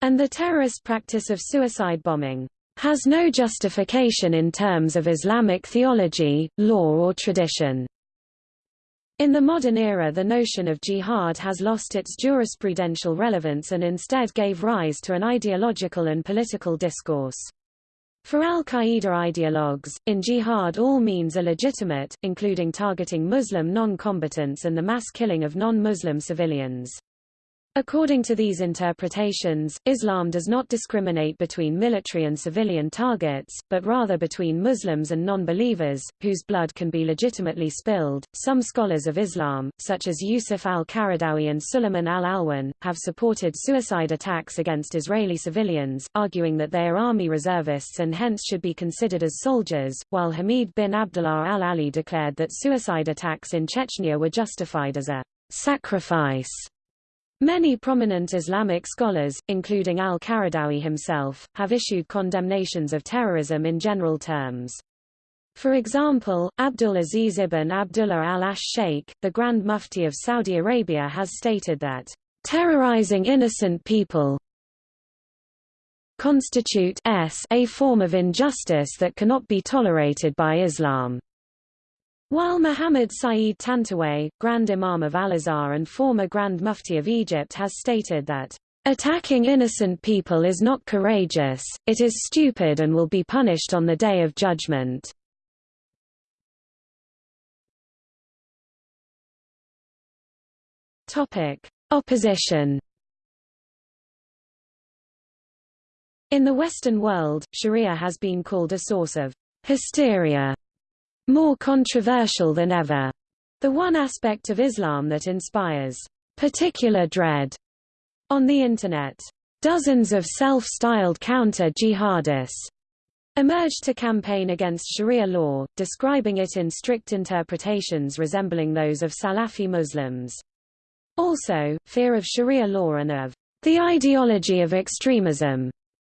and the terrorist practice of suicide bombing. has no justification in terms of Islamic theology, law or tradition. In the modern era the notion of jihad has lost its jurisprudential relevance and instead gave rise to an ideological and political discourse. For al-Qaeda ideologues, in jihad all means are legitimate, including targeting Muslim non-combatants and the mass killing of non-Muslim civilians. According to these interpretations, Islam does not discriminate between military and civilian targets, but rather between Muslims and non-believers, whose blood can be legitimately spilled. Some scholars of Islam, such as Yusuf al-Qaradawi and Suleiman al-Alwan, have supported suicide attacks against Israeli civilians, arguing that they are army reservists and hence should be considered as soldiers, while Hamid bin Abdullah al-Ali declared that suicide attacks in Chechnya were justified as a sacrifice Many prominent Islamic scholars, including al-Qaradawi himself, have issued condemnations of terrorism in general terms. For example, Abdul Aziz ibn Abdullah al-Ash Sheikh, the Grand Mufti of Saudi Arabia has stated that, "...terrorizing innocent people constitute a form of injustice that cannot be tolerated by Islam." While Muhammad Saeed Tantawy, Grand Imam of Al-Azhar and former Grand Mufti of Egypt has stated that, "...attacking innocent people is not courageous, it is stupid and will be punished on the Day of Judgment." Opposition In the Western world, Sharia has been called a source of hysteria more controversial than ever. The one aspect of Islam that inspires particular dread on the Internet. Dozens of self-styled counter-jihadists emerged to campaign against Sharia law, describing it in strict interpretations resembling those of Salafi Muslims. Also, fear of Sharia law and of the ideology of extremism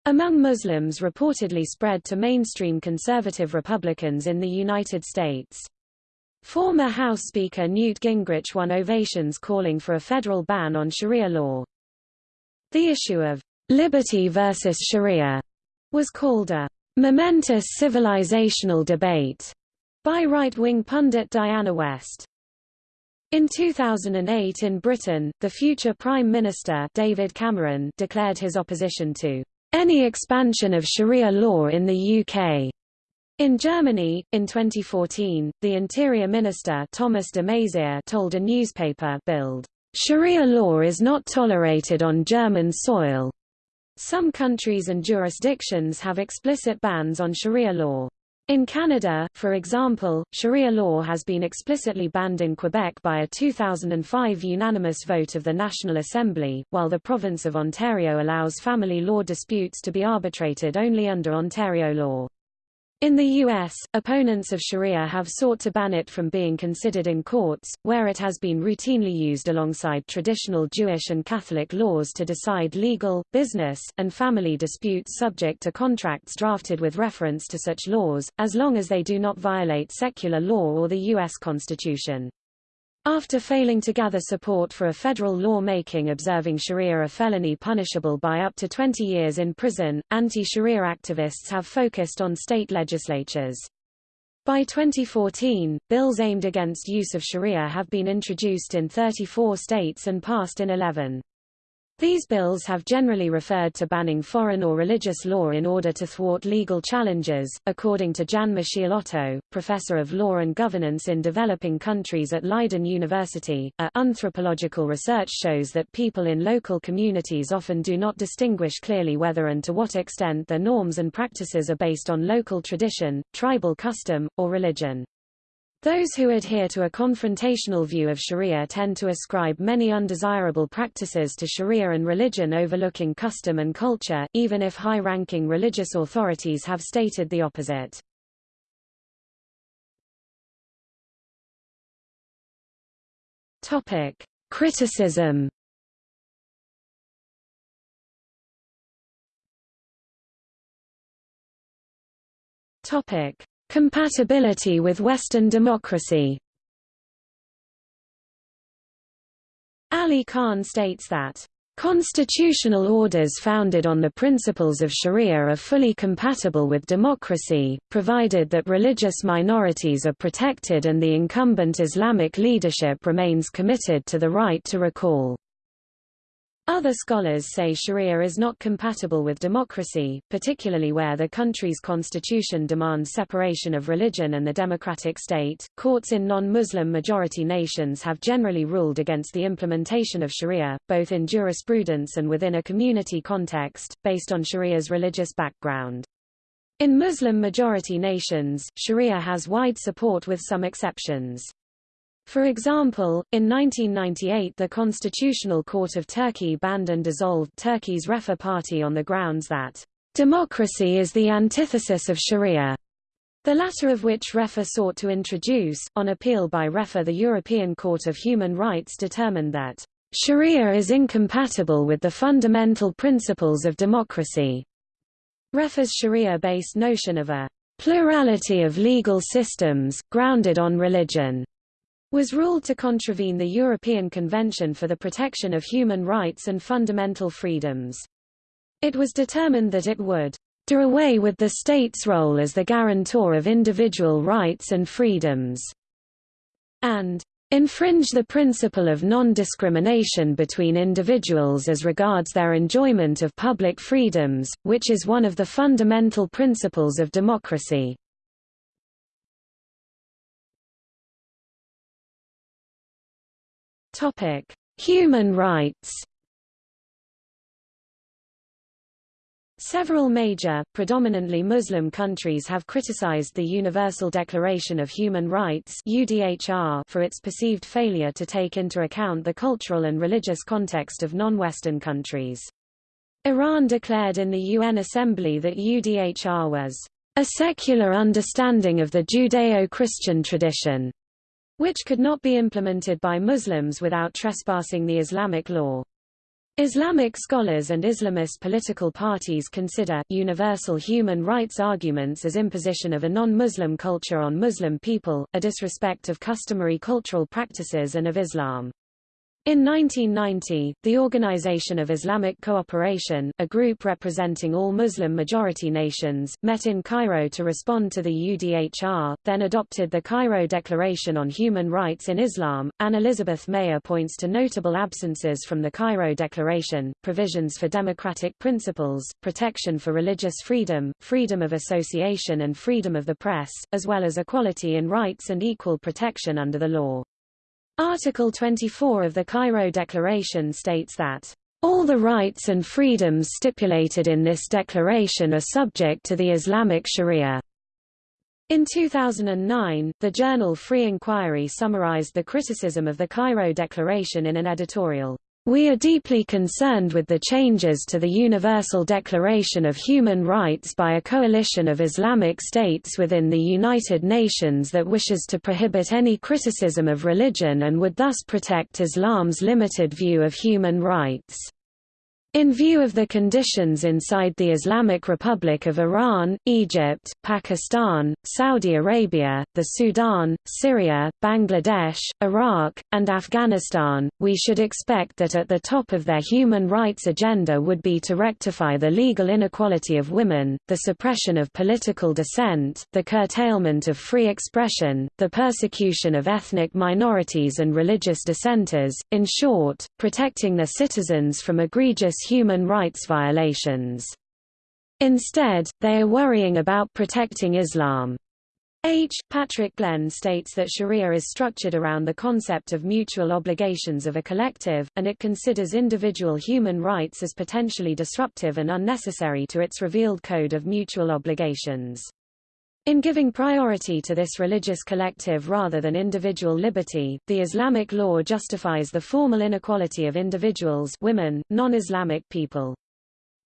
among Muslims reportedly spread to mainstream conservative Republicans in the United States. Former House Speaker Newt Gingrich won ovations calling for a federal ban on Sharia law. The issue of liberty versus Sharia was called a momentous civilizational debate by right-wing pundit Diana West. In 2008 in Britain, the future Prime Minister David Cameron declared his opposition to any expansion of Sharia law in the UK. In Germany, in 2014, the Interior Minister Thomas de Maizière told a newspaper Bild, Sharia law is not tolerated on German soil. Some countries and jurisdictions have explicit bans on Sharia law. In Canada, for example, Sharia law has been explicitly banned in Quebec by a 2005 unanimous vote of the National Assembly, while the province of Ontario allows family law disputes to be arbitrated only under Ontario law. In the U.S., opponents of Sharia have sought to ban it from being considered in courts, where it has been routinely used alongside traditional Jewish and Catholic laws to decide legal, business, and family disputes subject to contracts drafted with reference to such laws, as long as they do not violate secular law or the U.S. Constitution. After failing to gather support for a federal law making observing Sharia a felony punishable by up to 20 years in prison, anti-Sharia activists have focused on state legislatures. By 2014, bills aimed against use of Sharia have been introduced in 34 states and passed in 11. These bills have generally referred to banning foreign or religious law in order to thwart legal challenges. According to Jan Michiel Otto, professor of law and governance in developing countries at Leiden University, a anthropological research shows that people in local communities often do not distinguish clearly whether and to what extent their norms and practices are based on local tradition, tribal custom, or religion. Those who adhere to a confrontational view of Sharia tend to ascribe many undesirable practices to Sharia and religion overlooking custom and culture, even if high-ranking religious authorities have stated the opposite. Topic: Criticism. Topic: Compatibility with Western democracy Ali Khan states that Constitutional orders founded on the principles of Sharia are fully compatible with democracy, provided that religious minorities are protected and the incumbent Islamic leadership remains committed to the right to recall. Other scholars say Sharia is not compatible with democracy, particularly where the country's constitution demands separation of religion and the democratic state. Courts in non-Muslim majority nations have generally ruled against the implementation of Sharia, both in jurisprudence and within a community context, based on Sharia's religious background. In Muslim majority nations, Sharia has wide support with some exceptions. For example, in 1998 the Constitutional Court of Turkey banned and dissolved Turkey's Refah Party on the grounds that democracy is the antithesis of Sharia, the latter of which Refah sought to introduce. On appeal by Refah the European Court of Human Rights determined that Sharia is incompatible with the fundamental principles of democracy. Refah's Sharia-based notion of a plurality of legal systems, grounded on religion, was ruled to contravene the European Convention for the Protection of Human Rights and Fundamental Freedoms. It was determined that it would do away with the state's role as the guarantor of individual rights and freedoms, and infringe the principle of non-discrimination between individuals as regards their enjoyment of public freedoms, which is one of the fundamental principles of democracy. Topic: Human rights. Several major, predominantly Muslim countries have criticized the Universal Declaration of Human Rights (UDHR) for its perceived failure to take into account the cultural and religious context of non-Western countries. Iran declared in the UN Assembly that UDHR was a secular understanding of the Judeo-Christian tradition which could not be implemented by Muslims without trespassing the Islamic law. Islamic scholars and Islamist political parties consider, universal human rights arguments as imposition of a non-Muslim culture on Muslim people, a disrespect of customary cultural practices and of Islam. In 1990, the Organization of Islamic Cooperation, a group representing all Muslim-majority nations, met in Cairo to respond to the UDHR, then adopted the Cairo Declaration on Human Rights in Islam. Anne Elizabeth Mayer points to notable absences from the Cairo Declaration, provisions for democratic principles, protection for religious freedom, freedom of association and freedom of the press, as well as equality in rights and equal protection under the law. Article 24 of the Cairo Declaration states that all the rights and freedoms stipulated in this declaration are subject to the Islamic Sharia. In 2009, the journal Free Inquiry summarized the criticism of the Cairo Declaration in an editorial. We are deeply concerned with the changes to the Universal Declaration of Human Rights by a coalition of Islamic states within the United Nations that wishes to prohibit any criticism of religion and would thus protect Islam's limited view of human rights. In view of the conditions inside the Islamic Republic of Iran, Egypt, Pakistan, Saudi Arabia, the Sudan, Syria, Bangladesh, Iraq, and Afghanistan, we should expect that at the top of their human rights agenda would be to rectify the legal inequality of women, the suppression of political dissent, the curtailment of free expression, the persecution of ethnic minorities and religious dissenters, in short, protecting their citizens from egregious human rights violations. Instead, they are worrying about protecting Islam. H. Patrick Glenn states that Sharia is structured around the concept of mutual obligations of a collective, and it considers individual human rights as potentially disruptive and unnecessary to its revealed code of mutual obligations. In giving priority to this religious collective rather than individual liberty, the Islamic law justifies the formal inequality of individuals women, non-Islamic people.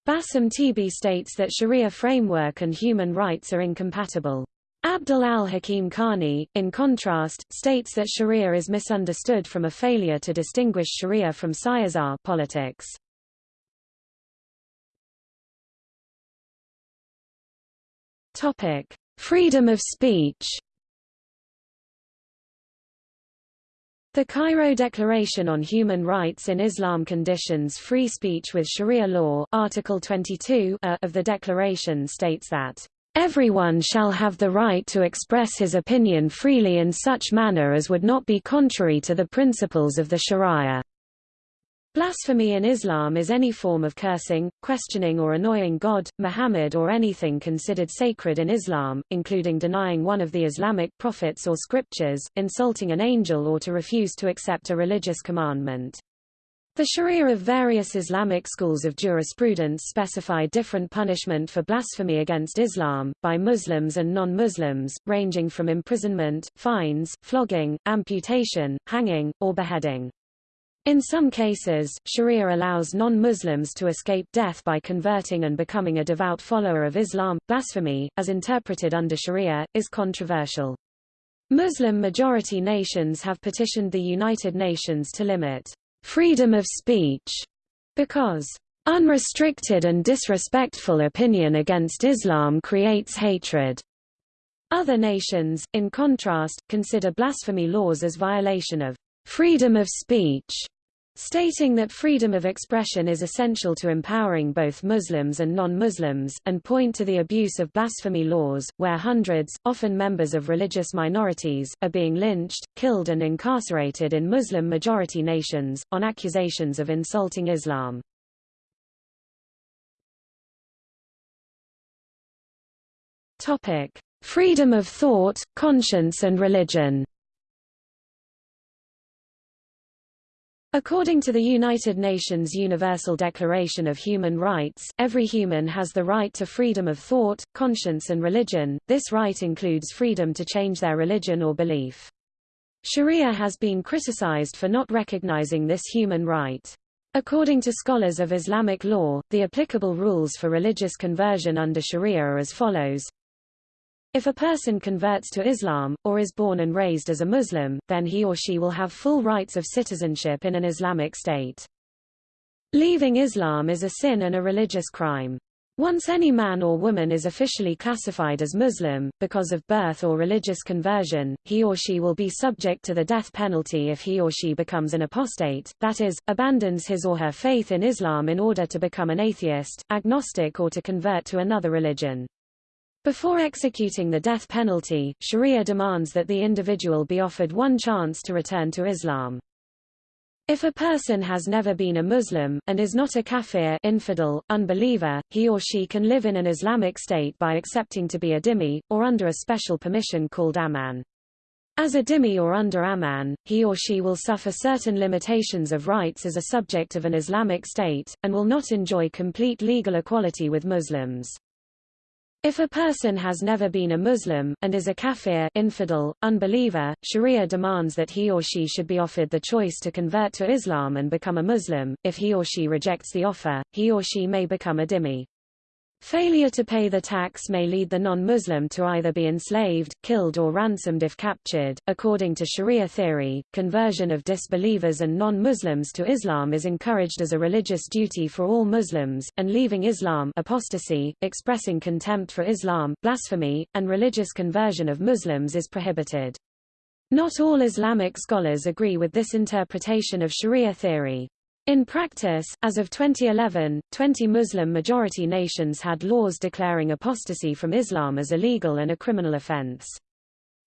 Bassam Tibi states that Sharia framework and human rights are incompatible. Abdul al-Hakim Carney, in contrast, states that Sharia is misunderstood from a failure to distinguish Sharia from Siyasah politics. Topic: Freedom of speech The Cairo Declaration on Human Rights in Islam conditions free speech with Sharia law Article 22 uh, of the declaration states that Everyone shall have the right to express his opinion freely in such manner as would not be contrary to the principles of the Sharia. Blasphemy in Islam is any form of cursing, questioning or annoying God, Muhammad or anything considered sacred in Islam, including denying one of the Islamic prophets or scriptures, insulting an angel or to refuse to accept a religious commandment. The Sharia of various Islamic schools of jurisprudence specify different punishment for blasphemy against Islam, by Muslims and non-Muslims, ranging from imprisonment, fines, flogging, amputation, hanging, or beheading. In some cases, Sharia allows non-Muslims to escape death by converting and becoming a devout follower of Islam. Blasphemy, as interpreted under Sharia, is controversial. Muslim-majority nations have petitioned the United Nations to limit freedom of speech because unrestricted and disrespectful opinion against Islam creates hatred. Other nations, in contrast, consider blasphemy laws as violation of freedom of speech stating that freedom of expression is essential to empowering both Muslims and non-Muslims, and point to the abuse of blasphemy laws, where hundreds, often members of religious minorities, are being lynched, killed and incarcerated in Muslim-majority nations, on accusations of insulting Islam. Freedom of thought, conscience and religion According to the United Nations Universal Declaration of Human Rights, every human has the right to freedom of thought, conscience and religion. This right includes freedom to change their religion or belief. Sharia has been criticized for not recognizing this human right. According to scholars of Islamic law, the applicable rules for religious conversion under Sharia are as follows. If a person converts to Islam, or is born and raised as a Muslim, then he or she will have full rights of citizenship in an Islamic state. Leaving Islam is a sin and a religious crime. Once any man or woman is officially classified as Muslim, because of birth or religious conversion, he or she will be subject to the death penalty if he or she becomes an apostate, that is, abandons his or her faith in Islam in order to become an atheist, agnostic or to convert to another religion. Before executing the death penalty, Sharia demands that the individual be offered one chance to return to Islam. If a person has never been a Muslim, and is not a kafir infidel, unbeliever, he or she can live in an Islamic state by accepting to be a dhimmi, or under a special permission called aman. As a dhimmi or under aman, he or she will suffer certain limitations of rights as a subject of an Islamic state, and will not enjoy complete legal equality with Muslims. If a person has never been a Muslim, and is a kafir infidel, unbeliever, Sharia demands that he or she should be offered the choice to convert to Islam and become a Muslim. If he or she rejects the offer, he or she may become a dhimmi. Failure to pay the tax may lead the non-Muslim to either be enslaved, killed or ransomed if captured. According to Sharia theory, conversion of disbelievers and non-Muslims to Islam is encouraged as a religious duty for all Muslims, and leaving Islam apostasy, expressing contempt for Islam, blasphemy, and religious conversion of Muslims is prohibited. Not all Islamic scholars agree with this interpretation of Sharia theory. In practice, as of 2011, 20 Muslim-majority nations had laws declaring apostasy from Islam as illegal and a criminal offense.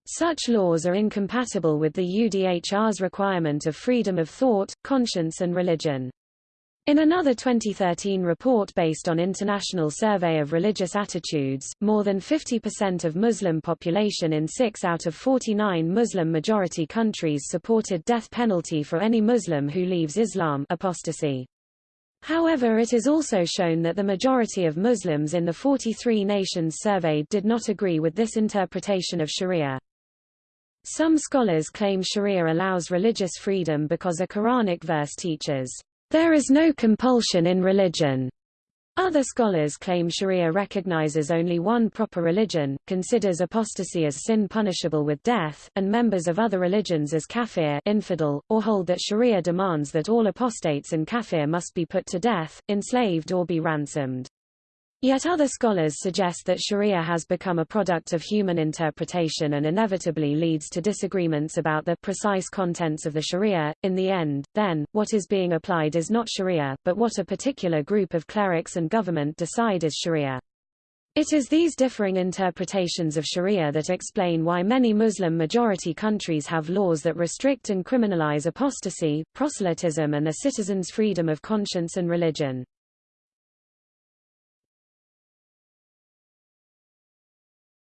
Such laws are incompatible with the UDHR's requirement of freedom of thought, conscience and religion. In another 2013 report based on International Survey of Religious Attitudes, more than 50% of Muslim population in 6 out of 49 Muslim-majority countries supported death penalty for any Muslim who leaves Islam apostasy. However it is also shown that the majority of Muslims in the 43 nations surveyed did not agree with this interpretation of Sharia. Some scholars claim Sharia allows religious freedom because a Quranic verse teaches there is no compulsion in religion. Other scholars claim Sharia recognizes only one proper religion, considers apostasy as sin punishable with death, and members of other religions as kafir infidel, or hold that Sharia demands that all apostates and kafir must be put to death, enslaved or be ransomed. Yet other scholars suggest that sharia has become a product of human interpretation and inevitably leads to disagreements about the precise contents of the sharia. In the end, then, what is being applied is not sharia, but what a particular group of clerics and government decide is sharia. It is these differing interpretations of sharia that explain why many Muslim-majority countries have laws that restrict and criminalize apostasy, proselytism and the citizens' freedom of conscience and religion.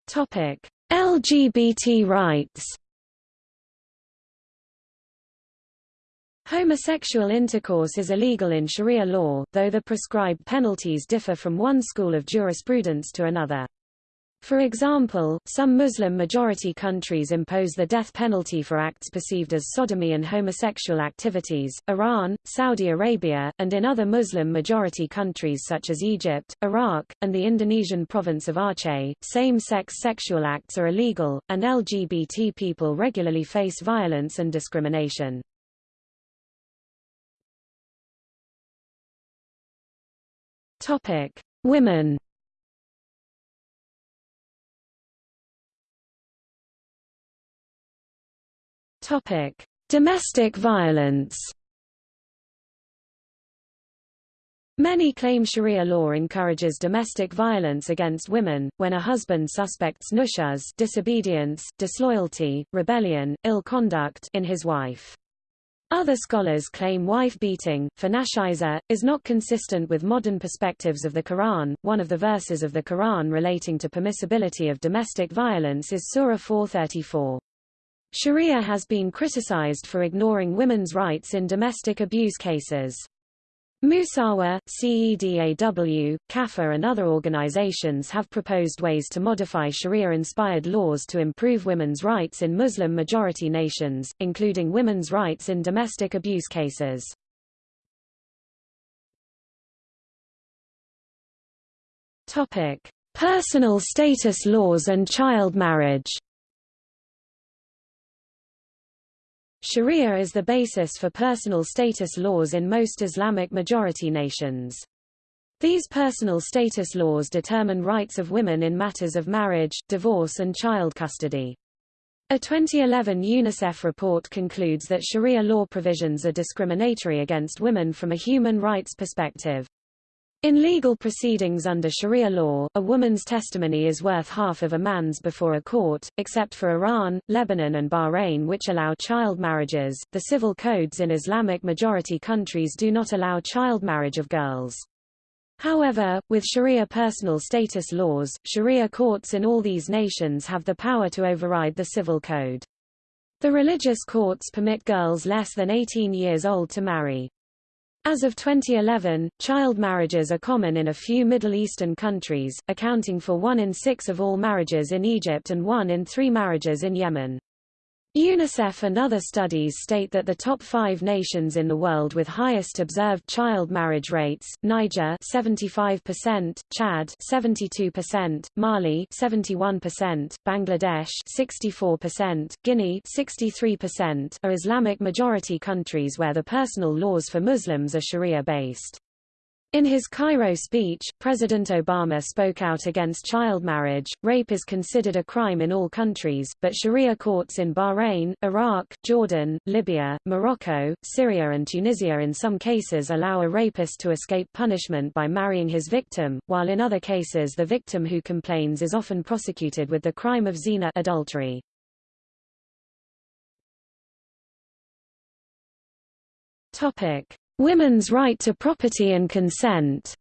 Topic: LGBT rights. Homosexual intercourse is illegal in Sharia law, though the prescribed penalties differ from one school of jurisprudence to another. For example, some Muslim-majority countries impose the death penalty for acts perceived as sodomy and homosexual activities, Iran, Saudi Arabia, and in other Muslim-majority countries such as Egypt, Iraq, and the Indonesian province of Aceh, same-sex sexual acts are illegal, and LGBT people regularly face violence and discrimination. Women Topic: Domestic violence. Many claim Sharia law encourages domestic violence against women, when a husband suspects nushuz disobedience, disloyalty, rebellion, ill conduct in his wife. Other scholars claim wife beating, for nashiza, is not consistent with modern perspectives of the Quran. One of the verses of the Quran relating to permissibility of domestic violence is Surah 434. Sharia has been criticized for ignoring women's rights in domestic abuse cases. Musawah, CEDAW, KAFA and other organizations have proposed ways to modify Sharia-inspired laws to improve women's rights in Muslim-majority nations, including women's rights in domestic abuse cases. Personal status laws and child marriage. Sharia is the basis for personal status laws in most Islamic majority nations. These personal status laws determine rights of women in matters of marriage, divorce and child custody. A 2011 UNICEF report concludes that Sharia law provisions are discriminatory against women from a human rights perspective. In legal proceedings under Sharia law, a woman's testimony is worth half of a man's before a court, except for Iran, Lebanon and Bahrain which allow child marriages. The civil codes in Islamic majority countries do not allow child marriage of girls. However, with Sharia personal status laws, Sharia courts in all these nations have the power to override the civil code. The religious courts permit girls less than 18 years old to marry. As of 2011, child marriages are common in a few Middle Eastern countries, accounting for one in six of all marriages in Egypt and one in three marriages in Yemen. UNICEF and other studies state that the top five nations in the world with highest observed child marriage rates, Niger 75%, Chad 72%, Mali 71%, Bangladesh 64%, Guinea 63%, are Islamic majority countries where the personal laws for Muslims are Sharia-based. In his Cairo speech, President Obama spoke out against child marriage. Rape is considered a crime in all countries, but Sharia courts in Bahrain, Iraq, Jordan, Libya, Morocco, Syria and Tunisia in some cases allow a rapist to escape punishment by marrying his victim, while in other cases the victim who complains is often prosecuted with the crime of zina adultery. Topic: Women's right to property and consent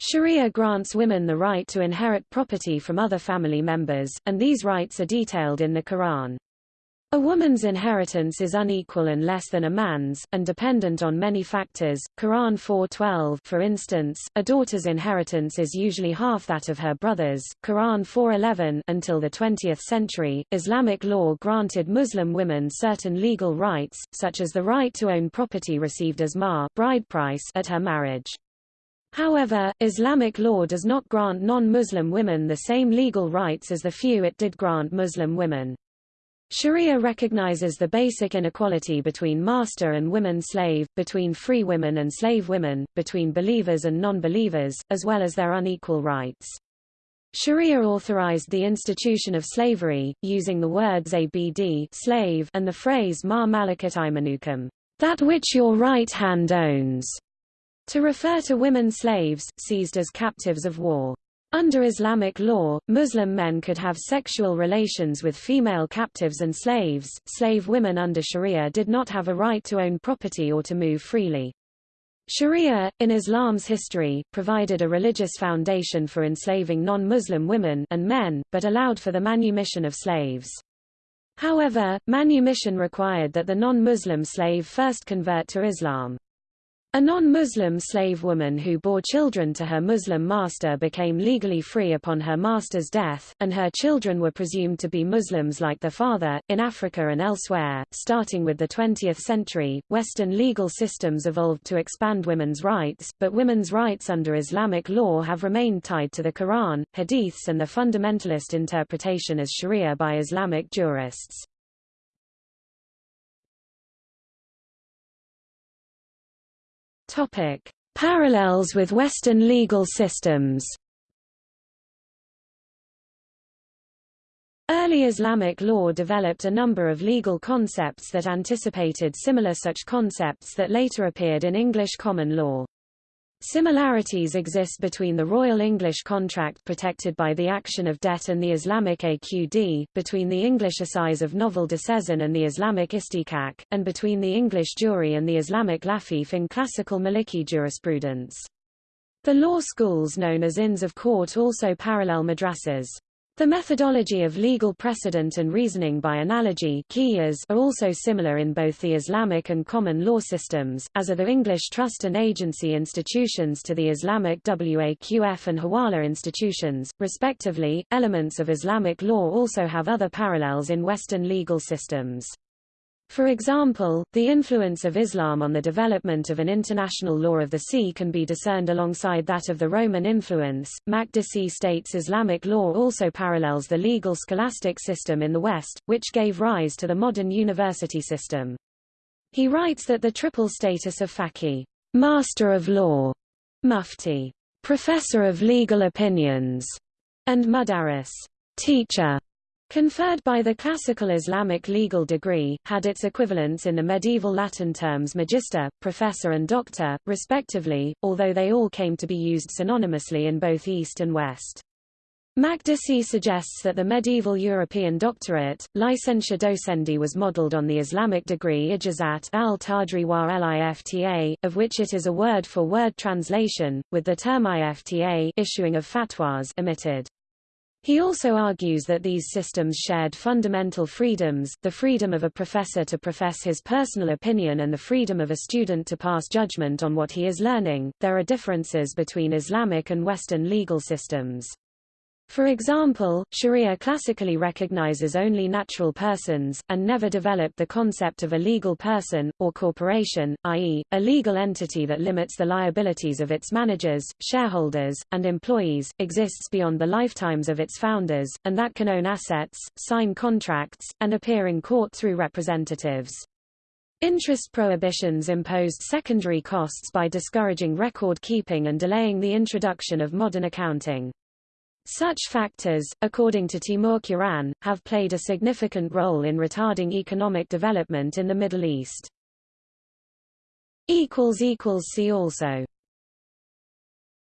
Sharia grants women the right to inherit property from other family members, and these rights are detailed in the Quran. A woman's inheritance is unequal and less than a man's, and dependent on many factors. Quran 4:12, for instance, a daughter's inheritance is usually half that of her brother's. Quran 4:11, until the 20th century, Islamic law granted Muslim women certain legal rights, such as the right to own property received as mahr, bride price, at her marriage. However, Islamic law does not grant non-Muslim women the same legal rights as the few it did grant Muslim women. Sharia recognizes the basic inequality between master and women slave, between free women and slave women, between believers and non-believers, as well as their unequal rights. Sharia authorized the institution of slavery, using the words abd slave and the phrase ma malakat aymanukum, that which your right hand owns, to refer to women slaves, seized as captives of war. Under Islamic law, Muslim men could have sexual relations with female captives and slaves. Slave women under Sharia did not have a right to own property or to move freely. Sharia, in Islam's history, provided a religious foundation for enslaving non-Muslim women and men, but allowed for the manumission of slaves. However, manumission required that the non-Muslim slave first convert to Islam. A non-Muslim slave woman who bore children to her Muslim master became legally free upon her master's death, and her children were presumed to be Muslims like their father. In Africa and elsewhere, starting with the 20th century, Western legal systems evolved to expand women's rights, but women's rights under Islamic law have remained tied to the Quran, hadiths and the fundamentalist interpretation as Sharia by Islamic jurists. Topic: Parallels with Western legal systems. Early Islamic law developed a number of legal concepts that anticipated similar such concepts that later appeared in English common law. Similarities exist between the Royal English contract protected by the action of debt and the Islamic AQD, between the English assize of novel disseisin and the Islamic istihqaq, and between the English jury and the Islamic lafif in classical Maliki jurisprudence. The law schools known as Inns of Court also parallel madrasas. The methodology of legal precedent and reasoning by analogy are also similar in both the Islamic and common law systems, as are the English trust and agency institutions to the Islamic Waqf and Hawala institutions, respectively. Elements of Islamic law also have other parallels in Western legal systems. For example, the influence of Islam on the development of an international law of the sea can be discerned alongside that of the Roman influence. Makdisi states Islamic law also parallels the legal scholastic system in the West, which gave rise to the modern university system. He writes that the triple status of faqih, master of law, mufti, professor of legal opinions, and mudarris, teacher, conferred by the classical Islamic legal degree, had its equivalents in the medieval Latin terms magister, professor and doctor, respectively, although they all came to be used synonymously in both East and West. Makdisi suggests that the medieval European doctorate, licentia docendi was modeled on the Islamic degree ijazat al-Tadri wa lifta, of which it is a word-for-word -word translation, with the term ifta issuing of fatwas omitted. He also argues that these systems shared fundamental freedoms, the freedom of a professor to profess his personal opinion and the freedom of a student to pass judgment on what he is learning. There are differences between Islamic and Western legal systems. For example, Sharia classically recognizes only natural persons, and never developed the concept of a legal person, or corporation, i.e., a legal entity that limits the liabilities of its managers, shareholders, and employees, exists beyond the lifetimes of its founders, and that can own assets, sign contracts, and appear in court through representatives. Interest prohibitions imposed secondary costs by discouraging record keeping and delaying the introduction of modern accounting. Such factors, according to Timur Kuran, have played a significant role in retarding economic development in the Middle East. See also